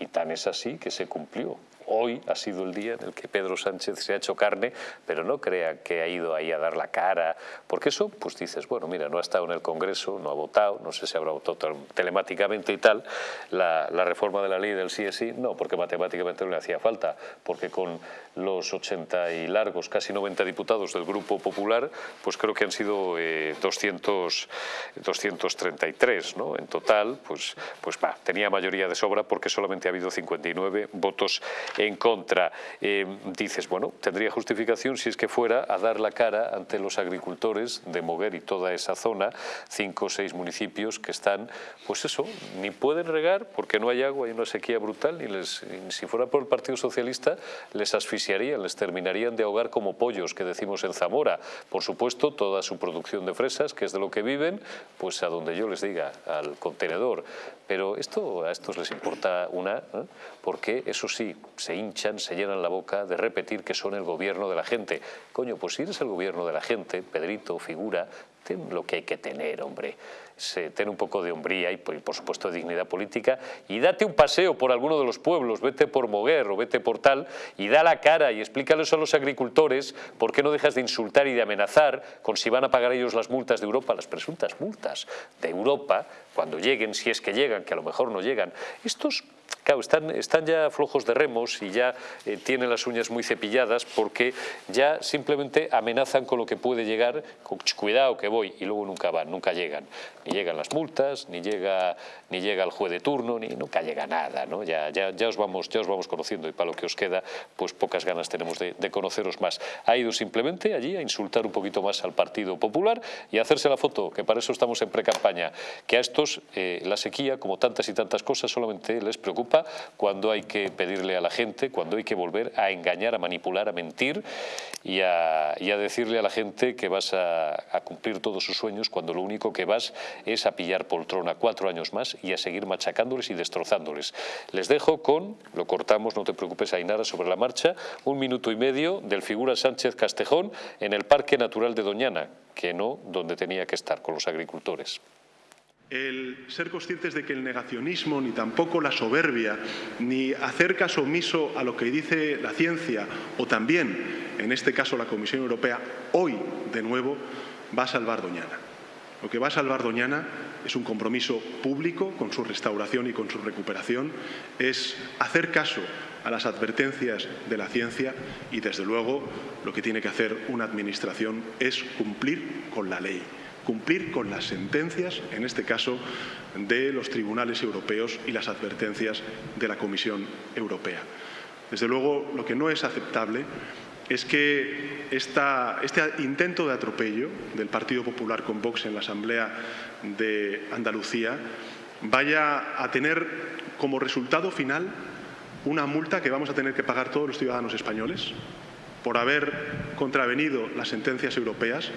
Y tan es así que se cumplió. Hoy ha sido el día en el que Pedro Sánchez se ha hecho carne, pero no crea que ha ido ahí a dar la cara, porque eso, pues dices, bueno, mira, no ha estado en el Congreso, no ha votado, no sé si habrá votado telemáticamente y tal, la, reforma de la ley del sí, no, porque matemáticamente no le hacía falta, porque con los 80 y largos, casi 90 diputados del Grupo Popular, pues creo que han sido 200, eh, 233, ¿no? En total, pues, pues va, tenía mayoría de sobra porque solamente ha habido 59 votos en contra. Eh, dices, bueno, tendría justificación si es que fuera a dar la cara ante los agricultores de Moguer y toda esa zona, cinco o seis municipios que están, pues eso, ni pueden regar porque no hay agua, hay una sequía brutal, y les, si fuera por el Partido Socialista les asfixiarían, les terminarían de ahogar como pollos, que decimos en Zamora. Por supuesto, toda su producción de fresas, que es de lo que viven, pues a donde yo les diga, al contenedor. Pero esto a estos les importa una, ¿eh? porque eso sí, se hinchan, se llenan la boca de repetir que son el gobierno de la gente. Coño, pues si eres el gobierno de la gente, Pedrito, figura, ten lo que hay que tener, hombre. Se, ten un poco de hombría y, por supuesto, de dignidad política y date un paseo por alguno de los pueblos, vete por Moguer o vete por tal y da la cara y explícales a los agricultores por qué no dejas de insultar y de amenazar con si van a pagar ellos las multas de Europa, las presuntas multas de Europa, cuando lleguen, si es que llegan, que a lo mejor no llegan. Estos Claro, están, están ya flojos de remos y ya eh, tienen las uñas muy cepilladas porque ya simplemente amenazan con lo que puede llegar, con, cuidado que voy, y luego nunca van, nunca llegan. Ni llegan las multas, ni llega, ni llega el juez de turno, ni nunca llega nada. ¿no? Ya, ya, ya, os vamos, ya os vamos conociendo y para lo que os queda, pues pocas ganas tenemos de, conoceros más. Ha ido simplemente allí a insultar un poquito más al Partido Popular y a hacerse la foto, que para eso estamos en pre-campaña, que a estos eh, la sequía, como tantas y tantas cosas, solamente les preocupa cuando hay que pedirle a la gente, cuando hay que volver a engañar, a manipular, a mentir y a, decirle a la gente que vas a, cumplir todos sus sueños cuando lo único que vas es a pillar poltrona cuatro años más y a seguir machacándoles y destrozándoles. Les dejo con, lo cortamos, no te preocupes Ainara, sobre la marcha, un minuto y medio del figura Sánchez Castejón en el Parque Natural de Doñana, que no donde tenía que estar, con los agricultores el ser conscientes de que el negacionismo, ni tampoco la soberbia, ni hacer caso omiso a lo que dice la ciencia o también, en este caso, la Comisión Europea, hoy, de nuevo, va a salvar Doñana. Lo que va a salvar Doñana es un compromiso público con su restauración y con su recuperación, es hacer caso a las advertencias de la ciencia y, desde luego, lo que tiene que hacer una Administración es cumplir con la ley cumplir con las sentencias, en este caso, de los tribunales europeos y las advertencias de la Comisión Europea. Desde luego, lo que no es aceptable es que este intento de atropello del Partido Popular con Vox en la Asamblea de Andalucía vaya a tener como resultado final una multa que vamos a tener que pagar todos los ciudadanos españoles por haber contravenido las sentencias europeas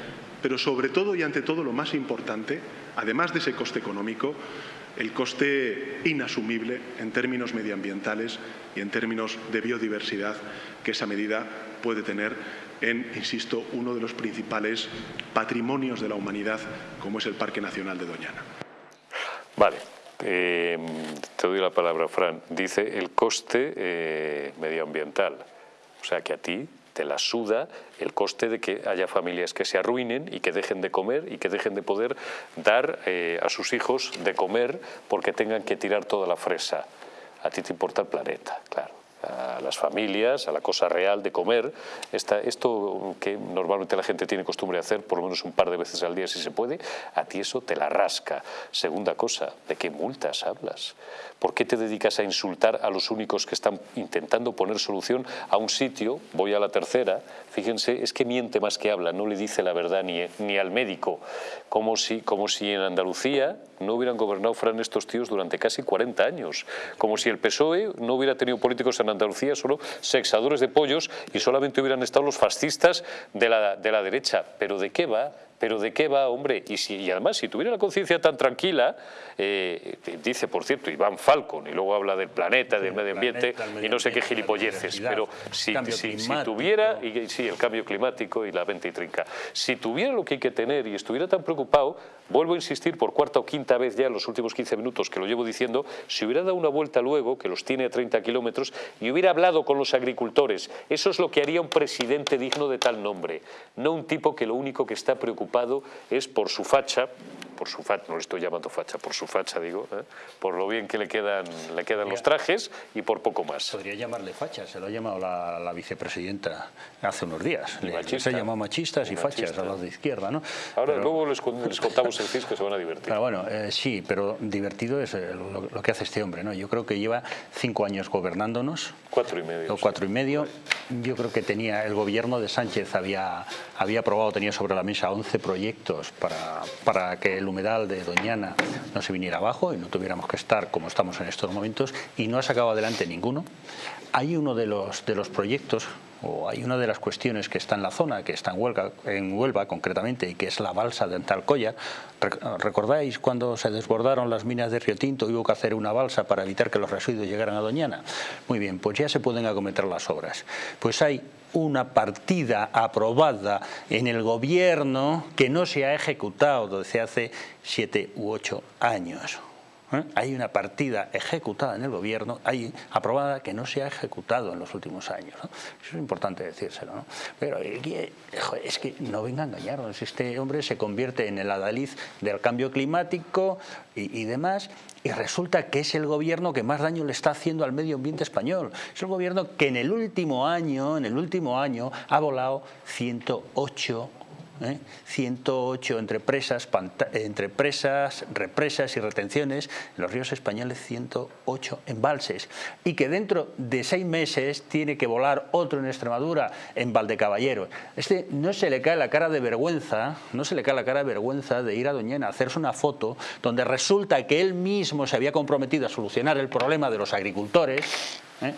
pero sobre todo y ante todo lo más importante, además de ese coste económico, el coste inasumible en términos medioambientales y en términos de biodiversidad que esa medida puede tener en, insisto, uno de los principales patrimonios de la humanidad como es el Parque Nacional de Doñana. Vale, eh, te doy la palabra, Fran. Dice el coste eh, medioambiental. O sea que a ti te la suda el coste de que haya familias que se arruinen y que dejen de comer y que dejen de poder dar eh, a sus hijos de comer porque tengan que tirar toda la fresa. A ti te importa el planeta, claro a las familias, a la cosa real de comer. Esta, esto que normalmente la gente tiene costumbre de hacer por lo menos un par de veces al día si se puede, a ti eso te la rasca. Segunda cosa, ¿de qué multas hablas? ¿Por qué te dedicas a insultar a los únicos que están intentando poner solución a un sitio? Voy a la tercera. Fíjense, es que miente más que habla, no le dice la verdad ni, ni al médico. Como si, como si en Andalucía no hubieran gobernado Fran estos tíos durante casi 40 años. Como si el PSOE no hubiera tenido políticos en Andalucía solo sexadores de pollos y solamente hubieran estado los fascistas de la, de la derecha. ¿Pero de qué va? Pero ¿de qué va, hombre? Y, si, y además, si tuviera la conciencia tan tranquila, eh, dice, por cierto, Iván Falcon, y luego habla del planeta, del medio ambiente, y no sé qué gilipolleces, pero si, si, tuviera, y, sí, el cambio climático y la venta y trinca, si tuviera lo que hay que tener y estuviera tan preocupado, vuelvo a insistir por cuarta o quinta vez ya en los últimos 15 minutos que lo llevo diciendo, si hubiera dado una vuelta luego, que los tiene a 30 kilómetros, y hubiera hablado con los agricultores, eso es lo que haría un presidente digno de tal nombre, no un tipo que lo único que está preocupado es por su facha, por su facha, no le estoy llamando facha, por su facha digo, ¿eh? por lo bien que le quedan, le quedan los trajes y por poco más. Podría llamarle facha, se lo ha llamado la, vicepresidenta hace unos días. se ha llamado machistas y, fachas a los de izquierda, ¿no? Ahora luego les, contamos el CIS que se van a divertir. Pero bueno, eh, sí, pero divertido es eh, lo, que hace este hombre, ¿no? Yo creo que lleva cinco años gobernándonos. Cuatro y medio. O cuatro y medio. Yo creo que tenía el gobierno de Sánchez había, había aprobado, tenía sobre la mesa 11 proyectos para, para que el humedal de Doñana no se viniera abajo y no tuviéramos que estar como estamos en estos momentos y no ha sacado adelante ninguno. Hay uno de los, de los proyectos o hay una de las cuestiones que está en la zona, que está en Huelva, en Huelva concretamente, y que es la balsa de Antalcoya. ¿Recordáis cuando se desbordaron las minas de Río Tinto y hubo que hacer una balsa para evitar que los residuos llegaran a Doñana? Muy bien, pues ya se pueden acometer las obras. Pues hay una partida aprobada en el gobierno que no se ha ejecutado desde hace siete u ocho años. ¿Eh? Hay una partida ejecutada en el gobierno, hay aprobada que no se ha ejecutado en los últimos años. Eso es importante decírselo. ¿no? Pero eh, es que no venga a engañarnos, este hombre se convierte en el adalid del cambio climático y, y demás, y resulta que es el gobierno que más daño le está haciendo al medio ambiente español. Es el gobierno que en el último año, en el último año, ha volado 108 108 ¿eh? entre presas, entre presas, represas y retenciones, en los ríos españoles 108 embalses y que dentro de seis meses tiene que volar otro en Extremadura, en Valdecaballero. Este no se le cae la cara de vergüenza, no se le cae la cara de vergüenza de ir a Doñana a hacerse una foto donde resulta que él mismo se había comprometido a solucionar el problema de los agricultores ¿eh?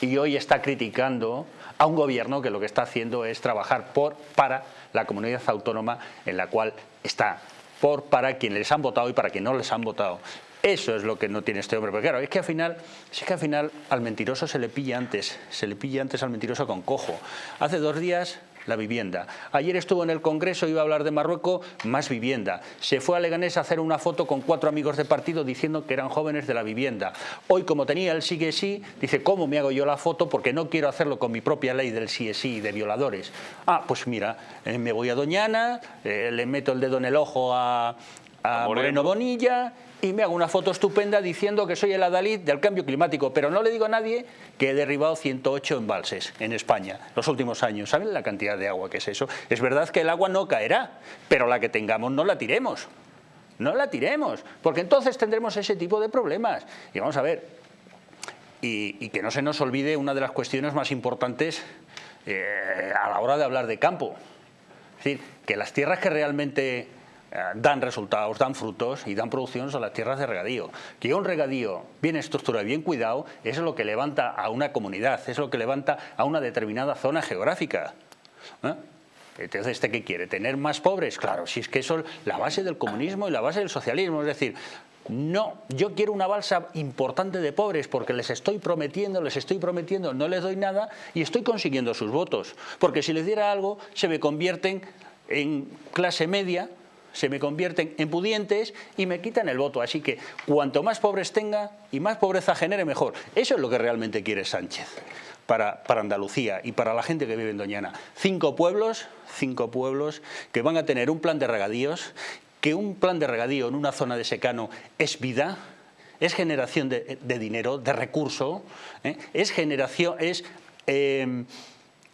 y hoy está criticando a un gobierno que lo que está haciendo es trabajar por, para la comunidad autónoma en la cual está, por, para quienes les han votado y para quienes no les han votado. Eso es lo que no tiene este hombre. Pero claro, es que al final, es que al final al mentiroso se le pilla antes, se le pilla antes al mentiroso con cojo. Hace dos días la vivienda. Ayer estuvo en el Congreso, iba a hablar de Marruecos, más vivienda. Se fue a Leganés a hacer una foto con cuatro amigos de partido diciendo que eran jóvenes de la vivienda. Hoy, como tenía el sigue sí, dice, ¿cómo me hago yo la foto? Porque no quiero hacerlo con mi propia ley del sí sí y de violadores. Ah, pues mira, eh, me voy a Doñana, eh, le meto el dedo en el ojo a, Moreno Bonilla y me hago una foto estupenda diciendo que soy el adalid del cambio climático, pero no le digo a nadie que he derribado 108 embalses en España los últimos años. ¿Saben la cantidad de agua que es eso? Es verdad que el agua no caerá, pero la que tengamos no la tiremos. No la tiremos, porque entonces tendremos ese tipo de problemas. Y vamos a ver, y, que no se nos olvide una de las cuestiones más importantes eh, a la hora de hablar de campo. Es decir, que las tierras que realmente dan resultados, dan frutos y dan producción son las tierras de regadío. Que un regadío bien estructurado y bien cuidado es lo que levanta a una comunidad, es lo que levanta a una determinada zona geográfica. ¿eh? Entonces, ¿este qué quiere? ¿Tener más pobres? Claro, si es que eso es la base del comunismo y la base del socialismo. Es decir, no, yo quiero una balsa importante de pobres porque les estoy prometiendo, les estoy prometiendo, no les doy nada y estoy consiguiendo sus votos. Porque si les diera algo, se me convierten en clase media se me convierten en pudientes y me quitan el voto. Así que cuanto más pobres tenga y más pobreza genere, mejor. Eso es lo que realmente quiere Sánchez para, para Andalucía y para la gente que vive en Doñana. Cinco pueblos, cinco pueblos que van a tener un plan de regadíos, que un plan de regadío en una zona de secano es vida, es generación de, dinero, de recurso, ¿eh? es generación, es... Eh,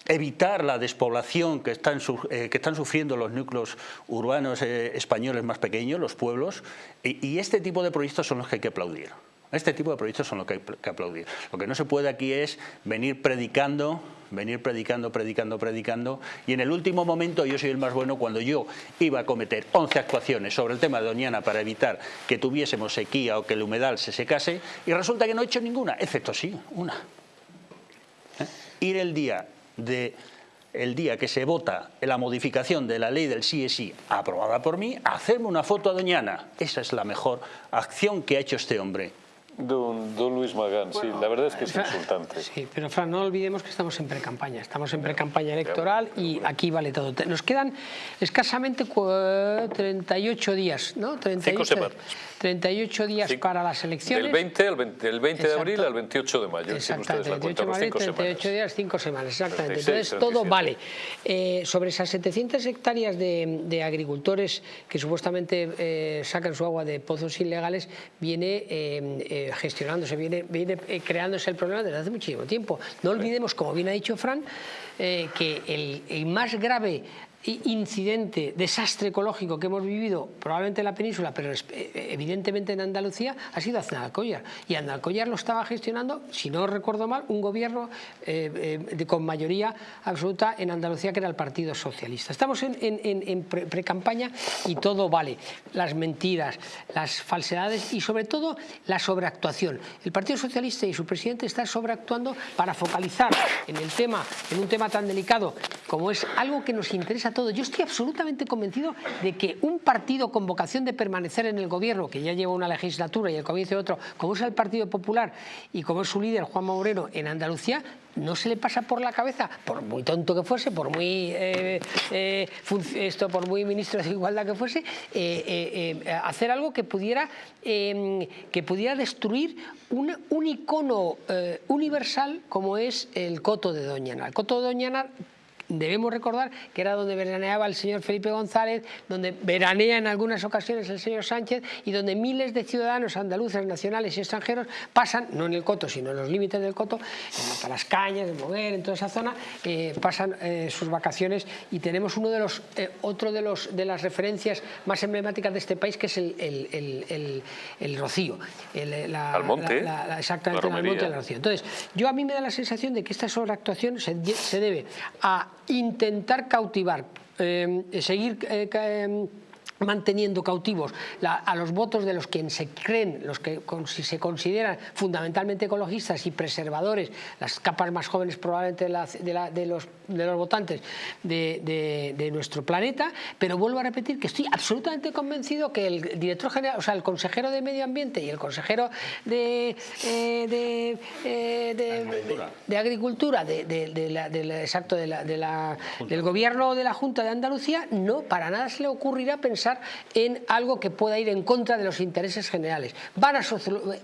evitar la despoblación que están, eh, que están sufriendo los núcleos urbanos eh, españoles más pequeños, los pueblos, y, este tipo de proyectos son los que hay que aplaudir. Este tipo de proyectos son los que hay que aplaudir. Lo que no se puede aquí es venir predicando, venir predicando, predicando, predicando, y en el último momento yo soy el más bueno cuando yo iba a cometer 11 actuaciones sobre el tema de Doñana para evitar que tuviésemos sequía o que el humedal se secase, y resulta que no he hecho ninguna, excepto sí, una. ¿Eh? Ir el día de el día que se vota la modificación de la ley del sí es sí aprobada por mí, hacerme una foto a Doñana. Esa es la mejor acción que ha hecho este hombre. Don, don, Luis Magán, sí, la verdad es que es insultante. Sí, pero Fran, no olvidemos que estamos en pre-campaña, estamos en pre-campaña electoral y aquí vale todo. Nos quedan escasamente 38 días, ¿no? 38, Cinco semanas. 38 días para las elecciones. Del 20, al 20, el 20 de abril al 28 de mayo. Exactamente, 28 de mayo, 38 días, 5 semanas, exactamente. Entonces todo vale. Eh, sobre esas 700 hectáreas de, de agricultores que supuestamente eh, sacan su agua de pozos ilegales, viene eh, gestionándose, viene, viene creándose el problema desde hace muchísimo tiempo. No olvidemos, como bien ha dicho Fran, que el, el más grave incidente, desastre ecológico que hemos vivido probablemente en la península, pero eh, evidentemente en Andalucía, ha sido Aznalcóllar. Y Aznalcóllar lo estaba gestionando, si no recuerdo mal, un gobierno eh, eh, con mayoría absoluta en Andalucía, que era el Partido Socialista. Estamos en, pre-campaña y todo vale. Las mentiras, las falsedades y sobre todo la sobreactuación. El Partido Socialista y su presidente están sobreactuando para focalizar en el tema, en un tema tan delicado como es algo que nos interesa todo. Yo estoy absolutamente convencido de que un partido con vocación de permanecer en el gobierno, que ya lleva una legislatura y el comienzo de otro, como es el Partido Popular y como es su líder, Juan Moreno, en Andalucía, no se le pasa por la cabeza, por muy tonto que fuese, por muy eh, eh, esto, por muy ministro de Igualdad que fuese, eh, hacer algo que pudiera, em, que pudiera destruir un, un icono universal como es el coto de Doñana. El coto de Doñana debemos recordar que era donde veraneaba el señor Felipe González, donde veranea en algunas ocasiones el señor Sánchez y donde miles de ciudadanos andaluces, nacionales y extranjeros pasan, no en el Coto, sino en los límites del Coto, en las Cañas, en Moguer, en toda esa zona, eh, pasan eh, sus vacaciones y tenemos uno de los, eh, otro de, los, de las referencias más emblemáticas de este país que es el, el, el, Rocío. La, al monte. exactamente, al monte del Rocío. Entonces, yo a mí me da la sensación de que esta sobreactuación se, se debe a intentar cautivar, eh, seguir eh, eh, manteniendo cautivos a los votos de los que se creen, los que si se consideran fundamentalmente ecologistas y preservadores, las capas más jóvenes probablemente de, los, de los, votantes de, nuestro planeta, pero vuelvo a repetir que estoy absolutamente convencido que el director general, o sea, el consejero de Medio Ambiente y el consejero de, eh, de, Agricultura, de, exacto, del gobierno de la Junta de Andalucía, no, para nada se le ocurrirá pensar en algo que pueda ir en contra de los intereses generales. Van a,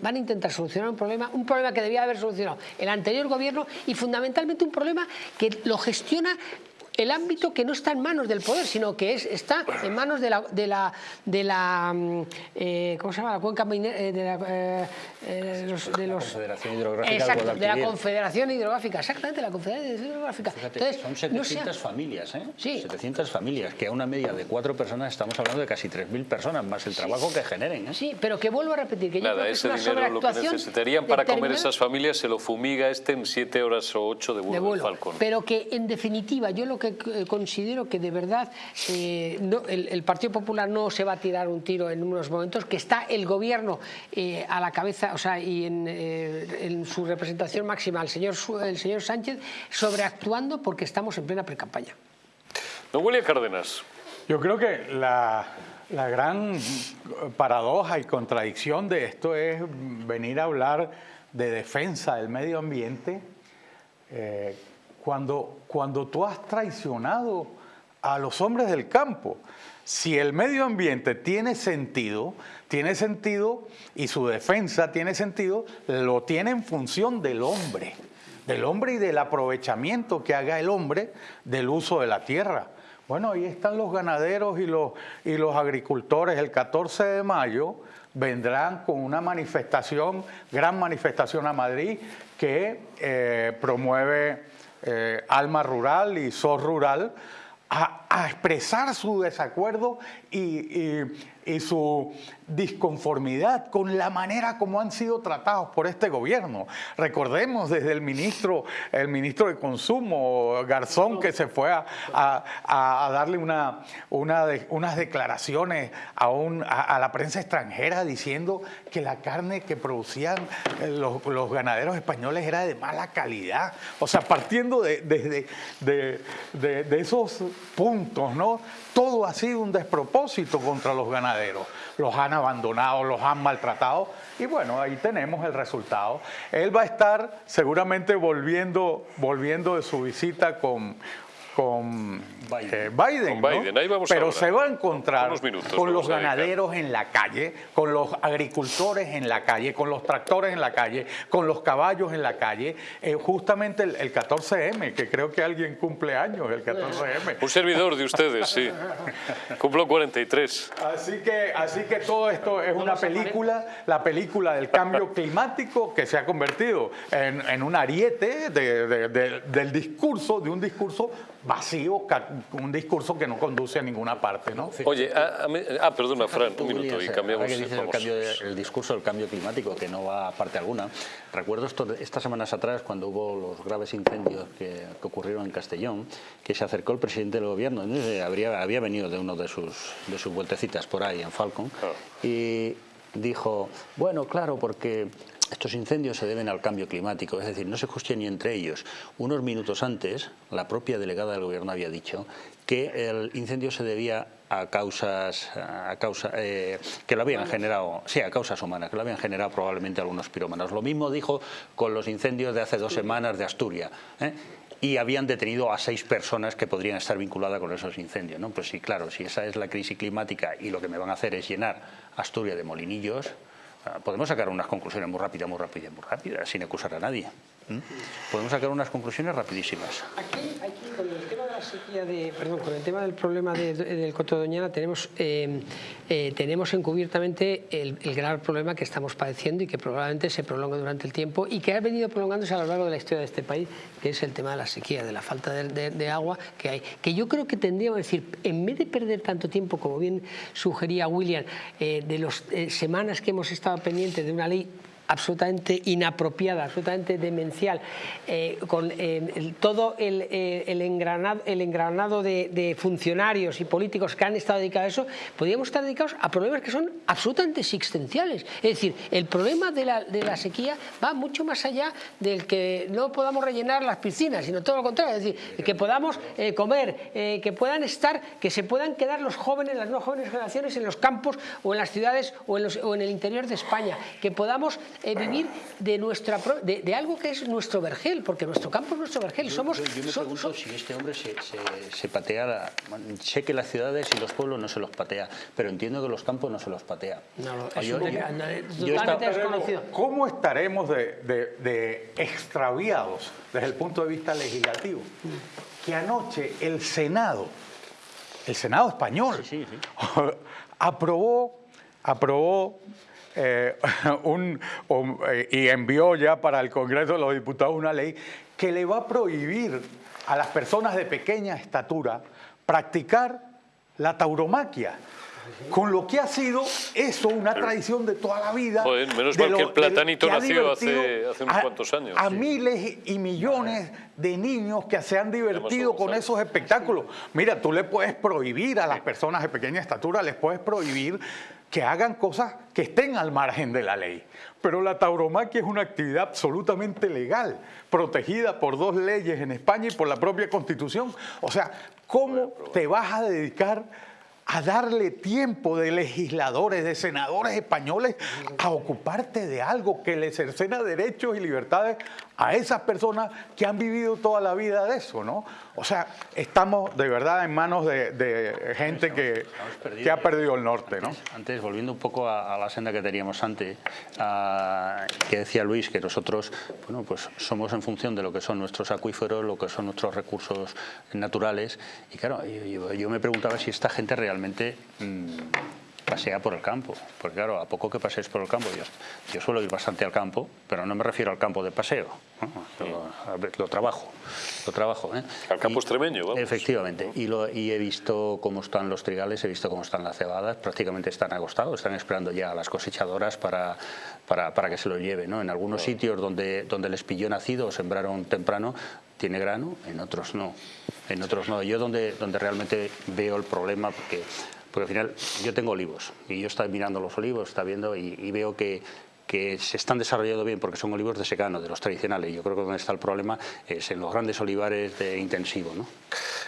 van a intentar solucionar un problema, un problema que debía haber solucionado el anterior gobierno y fundamentalmente un problema que lo gestiona el ámbito que no está en manos del poder, sino que es, está en manos de la, de la, de la mm, eh, ¿cómo se llama? La cuenca eh, de, la, eh, de los, Confederación Hidrográfica exacto, de la Confederación Hidrográfica, exactamente, la Confederación Hidrográfica. Entonces, son 700 familias, ¿eh? Sí. 700 familias, que a una media de cuatro personas estamos hablando de casi 3.000 personas, más el trabajo que generen. ¿eh? Sí, pero que vuelvo a repetir, que Nada, yo creo ese que es una dinero lo que necesitarían para comer esas familias se lo fumiga este en 7 horas o 8 de vuelo, de vuelo. Falcón. Pero que en definitiva yo lo que considero que de verdad eh, el, Partido Popular no se va a tirar un tiro en unos momentos, que está el gobierno eh, a la cabeza, o sea, y eh, en, su representación máxima, el señor, el señor Sánchez, sobreactuando porque estamos en plena precampaña. Don William Cárdenas. Yo creo que la, gran paradoja y contradicción de esto es venir a hablar de defensa del medio ambiente cuando, cuando tú has traicionado a los hombres del campo. Si el medio ambiente tiene sentido, tiene sentido y su defensa tiene sentido, lo tiene en función del hombre, del hombre y del aprovechamiento que haga el hombre del uso de la tierra. Bueno, ahí están los ganaderos y los, y los agricultores. El 14 de mayo vendrán con una manifestación, gran manifestación a Madrid, que eh, promueve eh, Alma Rural y SOS Rural, a a expresar su desacuerdo y, su disconformidad con la manera como han sido tratados por este gobierno. Recordemos desde el ministro, el ministro de Consumo, Garzón, que se fue a, darle una, unas declaraciones a, a, la prensa extranjera diciendo que la carne que producían eh, los, ganaderos españoles era de mala calidad. O sea, partiendo de, de, de esos puntos, ¿no? Todo ha sido un despropósito contra los ganaderos. Los han abandonado, los han maltratado y bueno, ahí tenemos el resultado. Él va a estar seguramente volviendo, volviendo de su visita con, con Biden, eh, pero se va a encontrar con los ganaderos en la calle, con los agricultores en la calle, con los tractores en la calle, con los caballos en la calle, eh, justamente el, 14M, que creo que alguien cumple años, el 14M. Un servidor de ustedes, sí. Cumplo 43. Así que, así que todo esto es una película, la película del cambio climático que se ha convertido en, un ariete del discurso, de un discurso vacío, un discurso que no conduce a ninguna parte. ¿no? Oye, ah, perdona, Fran, un minuto y cambiamos. el, discurso del cambio climático, que no va a parte alguna. Recuerdo esto, estas semanas atrás, cuando hubo los graves incendios que, ocurrieron en Castellón, que se acercó el presidente del gobierno, habría, había venido de uno de sus, de sus vueltecitas por ahí en Falcon, ah. y dijo, bueno, claro, porque estos incendios se deben al cambio climático, es decir, no se justicia ni entre ellos. Unos minutos antes, la propia delegada del gobierno había dicho que el incendio se debía a causas a causa, eh, que lo habían generado, sí, a causas humanas, que lo habían generado probablemente algunos pirómanos. Lo mismo dijo con los incendios de hace dos semanas de Asturias. ¿eh? y habían detenido a seis personas que podrían estar vinculadas con esos incendios. ¿no? Pues sí, claro, si esa es la crisis climática y lo que me van a hacer es llenar Asturias de molinillos, podemos sacar unas conclusiones muy rápidas, muy rápidas, muy rápidas, sin acusar a nadie. Podemos sacar unas conclusiones rapidísimas. Aquí, con el con el tema del problema del Coto Doñana, tenemos, eh, eh, tenemos encubiertamente el, el, gran problema que estamos padeciendo y que probablemente se prolonga durante el tiempo y que ha venido prolongándose a lo largo de la historia de este país, que es el tema de la sequía, de la falta de, agua que hay. Que yo creo que tendríamos que decir, en vez de perder tanto tiempo, como bien sugería William, eh, de las semanas que hemos estado pendientes de una ley absolutamente inapropiada, absolutamente demencial, eh, con eh, todo el, eh, engranado, el engranado de, funcionarios y políticos que han estado dedicados a eso, podríamos estar dedicados a problemas que son absolutamente existenciales. Es decir, el problema de la, sequía va mucho más allá del que no podamos rellenar las piscinas, sino todo lo contrario, es decir, que podamos comer, que puedan estar, que se puedan quedar los jóvenes, las nuevas jóvenes generaciones en los campos o en las ciudades o en, o en el interior de España, que podamos eh, vivir de, nuestra, de, algo que es nuestro vergel, porque nuestro campo es nuestro vergel. Somos, yo, me pregunto si este hombre se, se, patea, sé que las ciudades y los pueblos no se los patea, pero entiendo que los campos no se los patea. No, yo, desconocido. ¿Cómo estaremos de, de, extraviados desde el punto de vista legislativo? Que anoche el Senado, el Senado español, aprobó aprobó eh, un, eh, y envió ya para el Congreso de los Diputados una ley que le va a prohibir a las personas de pequeña estatura practicar la tauromaquia. Con lo que ha sido eso una tradición de toda la vida. menos mal que el platanito nació hace, unos cuantos años. A miles y millones de niños que se han divertido con esos espectáculos. Mira, tú le puedes prohibir a las personas de pequeña estatura, les puedes prohibir que hagan cosas que estén al margen de la ley. Pero la tauromaquia es una actividad absolutamente legal, protegida por dos leyes en España y por la propia Constitución. O sea, ¿cómo te vas a dedicar a darle tiempo de legisladores, de senadores españoles a ocuparte de algo que le cercena derechos y libertades a esas personas que han vivido toda la vida de eso, ¿no? O sea, estamos de verdad en manos de, gente que, ha perdido el norte, ¿no? Antes, volviendo un poco a, la senda que teníamos antes, que decía Luis que nosotros, bueno, pues somos en función de lo que son nuestros acuíferos, lo que son nuestros recursos naturales, y claro, yo, me preguntaba si esta gente realmente... Mm, pasea por el campo. Porque claro, a poco que pasees por el campo, yo, yo suelo ir bastante al campo, pero no me refiero al campo de paseo. Lo, trabajo, lo trabajo. ¿eh? Al campo extremeño, vamos. Efectivamente. Y, lo, y he visto cómo están los trigales, he visto cómo están las cebadas, prácticamente están agostados, están esperando ya a las cosechadoras para, para, para que se lo lleven. ¿no? En algunos sitios donde, donde les pilló nacido o sembraron temprano, tiene grano, en otros no. En otros no. Yo donde, donde realmente veo el problema, porque, porque al final yo tengo olivos y yo estoy mirando los olivos, está viendo y, veo que, que se están desarrollando bien porque son olivos de secano, de los tradicionales. Yo creo que donde está el problema es en los grandes olivares de intensivo. ¿no?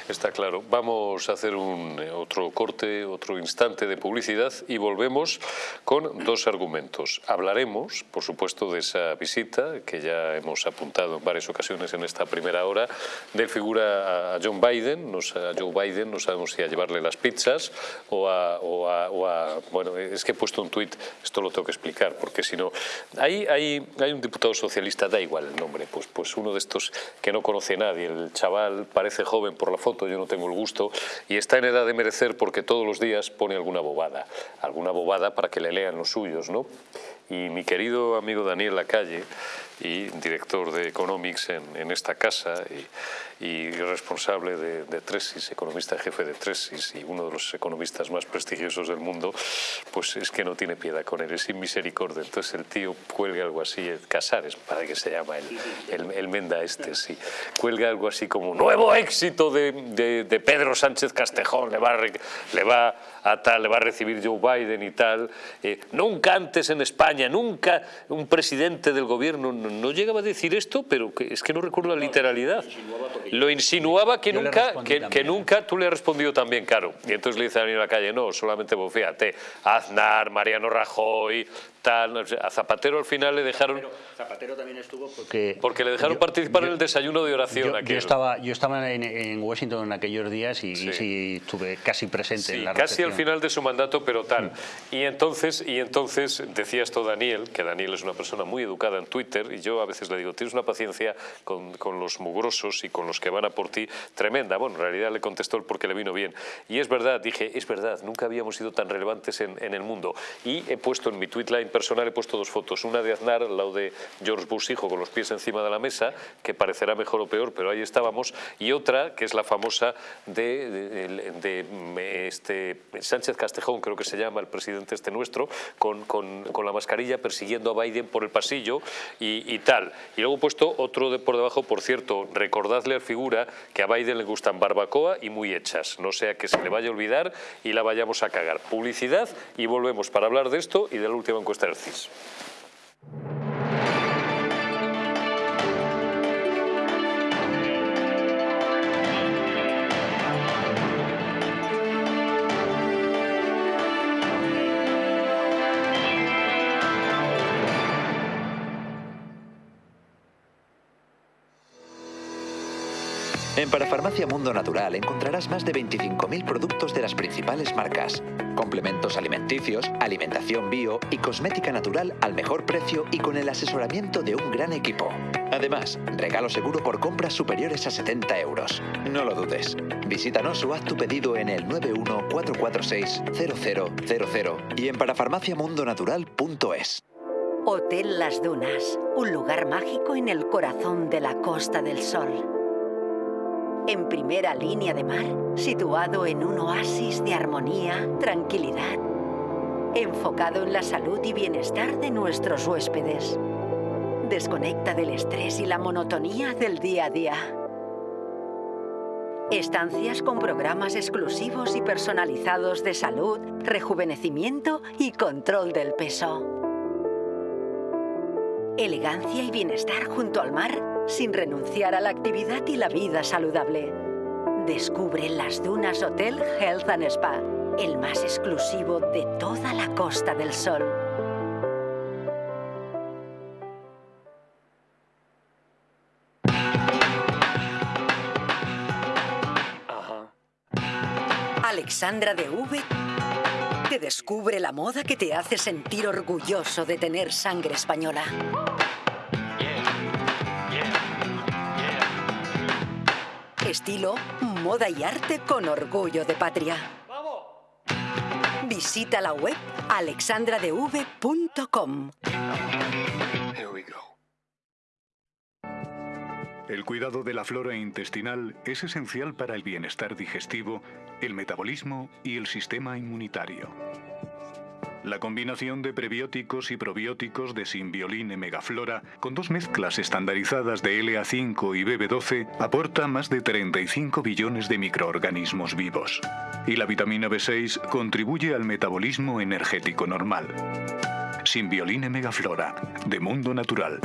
Está claro. Vamos a hacer un, eh, otro corte, otro instante de publicidad y volvemos con dos argumentos. Hablaremos, por supuesto, de esa visita que ya hemos apuntado en varias ocasiones en esta primera hora, del figura a John Biden, no, a Joe Biden, no sabemos si a llevarle las pizzas o a, o a, bueno, es que he puesto un tuit, esto lo tengo que explicar, porque si no, hay, hay, hay un diputado socialista, da igual el nombre, pues, pues uno de estos que no conoce nadie, el chaval parece joven por la foto, yo no tengo el gusto, y está en edad de merecer porque todos los días pone alguna bobada, alguna bobada para que le lean los suyos, ¿no? Y mi querido amigo Daniel Lacalle, y director de Economics en, esta casa y, responsable de, de, Tresis, economista jefe de Tresis y uno de los economistas más prestigiosos del mundo, pues es que no tiene piedad con él, es sin misericordia. Entonces el tío cuelga algo así, Casares, para que se llama el, el, Menda este, sí, cuelga algo así como nuevo éxito de, de, Pedro Sánchez Castejón, le va, a, le va a tal, le va a recibir Joe Biden y tal. Eh, nunca antes en España, nunca un presidente del gobierno no llegaba a decir esto, pero es que no recuerdo la literalidad. Lo insinuaba que nunca, que, nunca tú le has respondido también, caro. Y entonces le dice a en la calle, no, solamente vos, fíjate, Aznar, Mariano Rajoy, tal, a Zapatero al final le dejaron... Zapatero también estuvo porque... Porque le dejaron participar en el desayuno de oración. Yo, estaba, yo estaba en, Washington en aquellos días y sí, estuve casi presente en la casi al final de su mandato, pero tal. Y entonces, y entonces decía esto Daniel, que Daniel es una persona muy educada en Twitter, y yo a veces le digo, tienes una paciencia con, con los mugrosos y con los que van a por ti tremenda. Bueno, en realidad le contestó el porque le vino bien. Y es verdad, dije, es verdad, nunca habíamos sido tan relevantes en, en el mundo. Y he puesto en mi tweetline personal, he puesto dos fotos, una de Aznar al lado de George Bush hijo con los pies encima de la mesa, que parecerá mejor o peor, pero ahí estábamos, y otra que es la famosa de, de, este, Sánchez Castejón, creo que se llama el presidente este nuestro, con, con, con la mascarilla persiguiendo a Biden por el pasillo y, tal. Y luego he puesto otro de por debajo, por cierto, recordadle al que a Biden le gustan barbacoa y muy hechas, no sea que se le vaya a olvidar y la vayamos a cagar. Publicidad y volvemos para hablar de esto y de la última encuesta del CIS. En Parafarmacia Mundo Natural encontrarás más de 25.000 productos de las principales marcas, complementos alimenticios, alimentación bio y cosmética natural al mejor precio y con el asesoramiento de un gran equipo. Además, regalo seguro por compras superiores a 70 euros. No lo dudes. Visítanos o haz tu pedido en el 914460000 y en parafarmaciamundonatural.es. Hotel Las Dunas, un lugar mágico en el corazón de la Costa del Sol en primera línea de mar, situado en un oasis de armonía, tranquilidad, enfocado en la salud y bienestar de nuestros huéspedes. Desconecta del estrés y la monotonía del día a día. Estancias con programas exclusivos y personalizados de salud, rejuvenecimiento y control del peso. Elegancia y bienestar junto al mar sin renunciar a la actividad y la vida saludable. Descubre las Dunas Hotel Health and Spa, el más exclusivo de toda la Costa del Sol. Alexandra de V te descubre la moda que te hace sentir orgulloso de tener sangre española. Estilo, moda y arte con orgullo de patria. Visita la web alexandradev.com. El cuidado de la flora intestinal es esencial para el bienestar digestivo, el metabolismo y el sistema inmunitario. La combinación de prebióticos y probióticos de Symbioline Megaflora, con dos mezclas estandarizadas de LA5 y BB12, aporta más de 35 billones de microorganismos vivos. Y la vitamina B6 contribuye al metabolismo energético normal. Symbioline Megaflora, de Mundo Natural.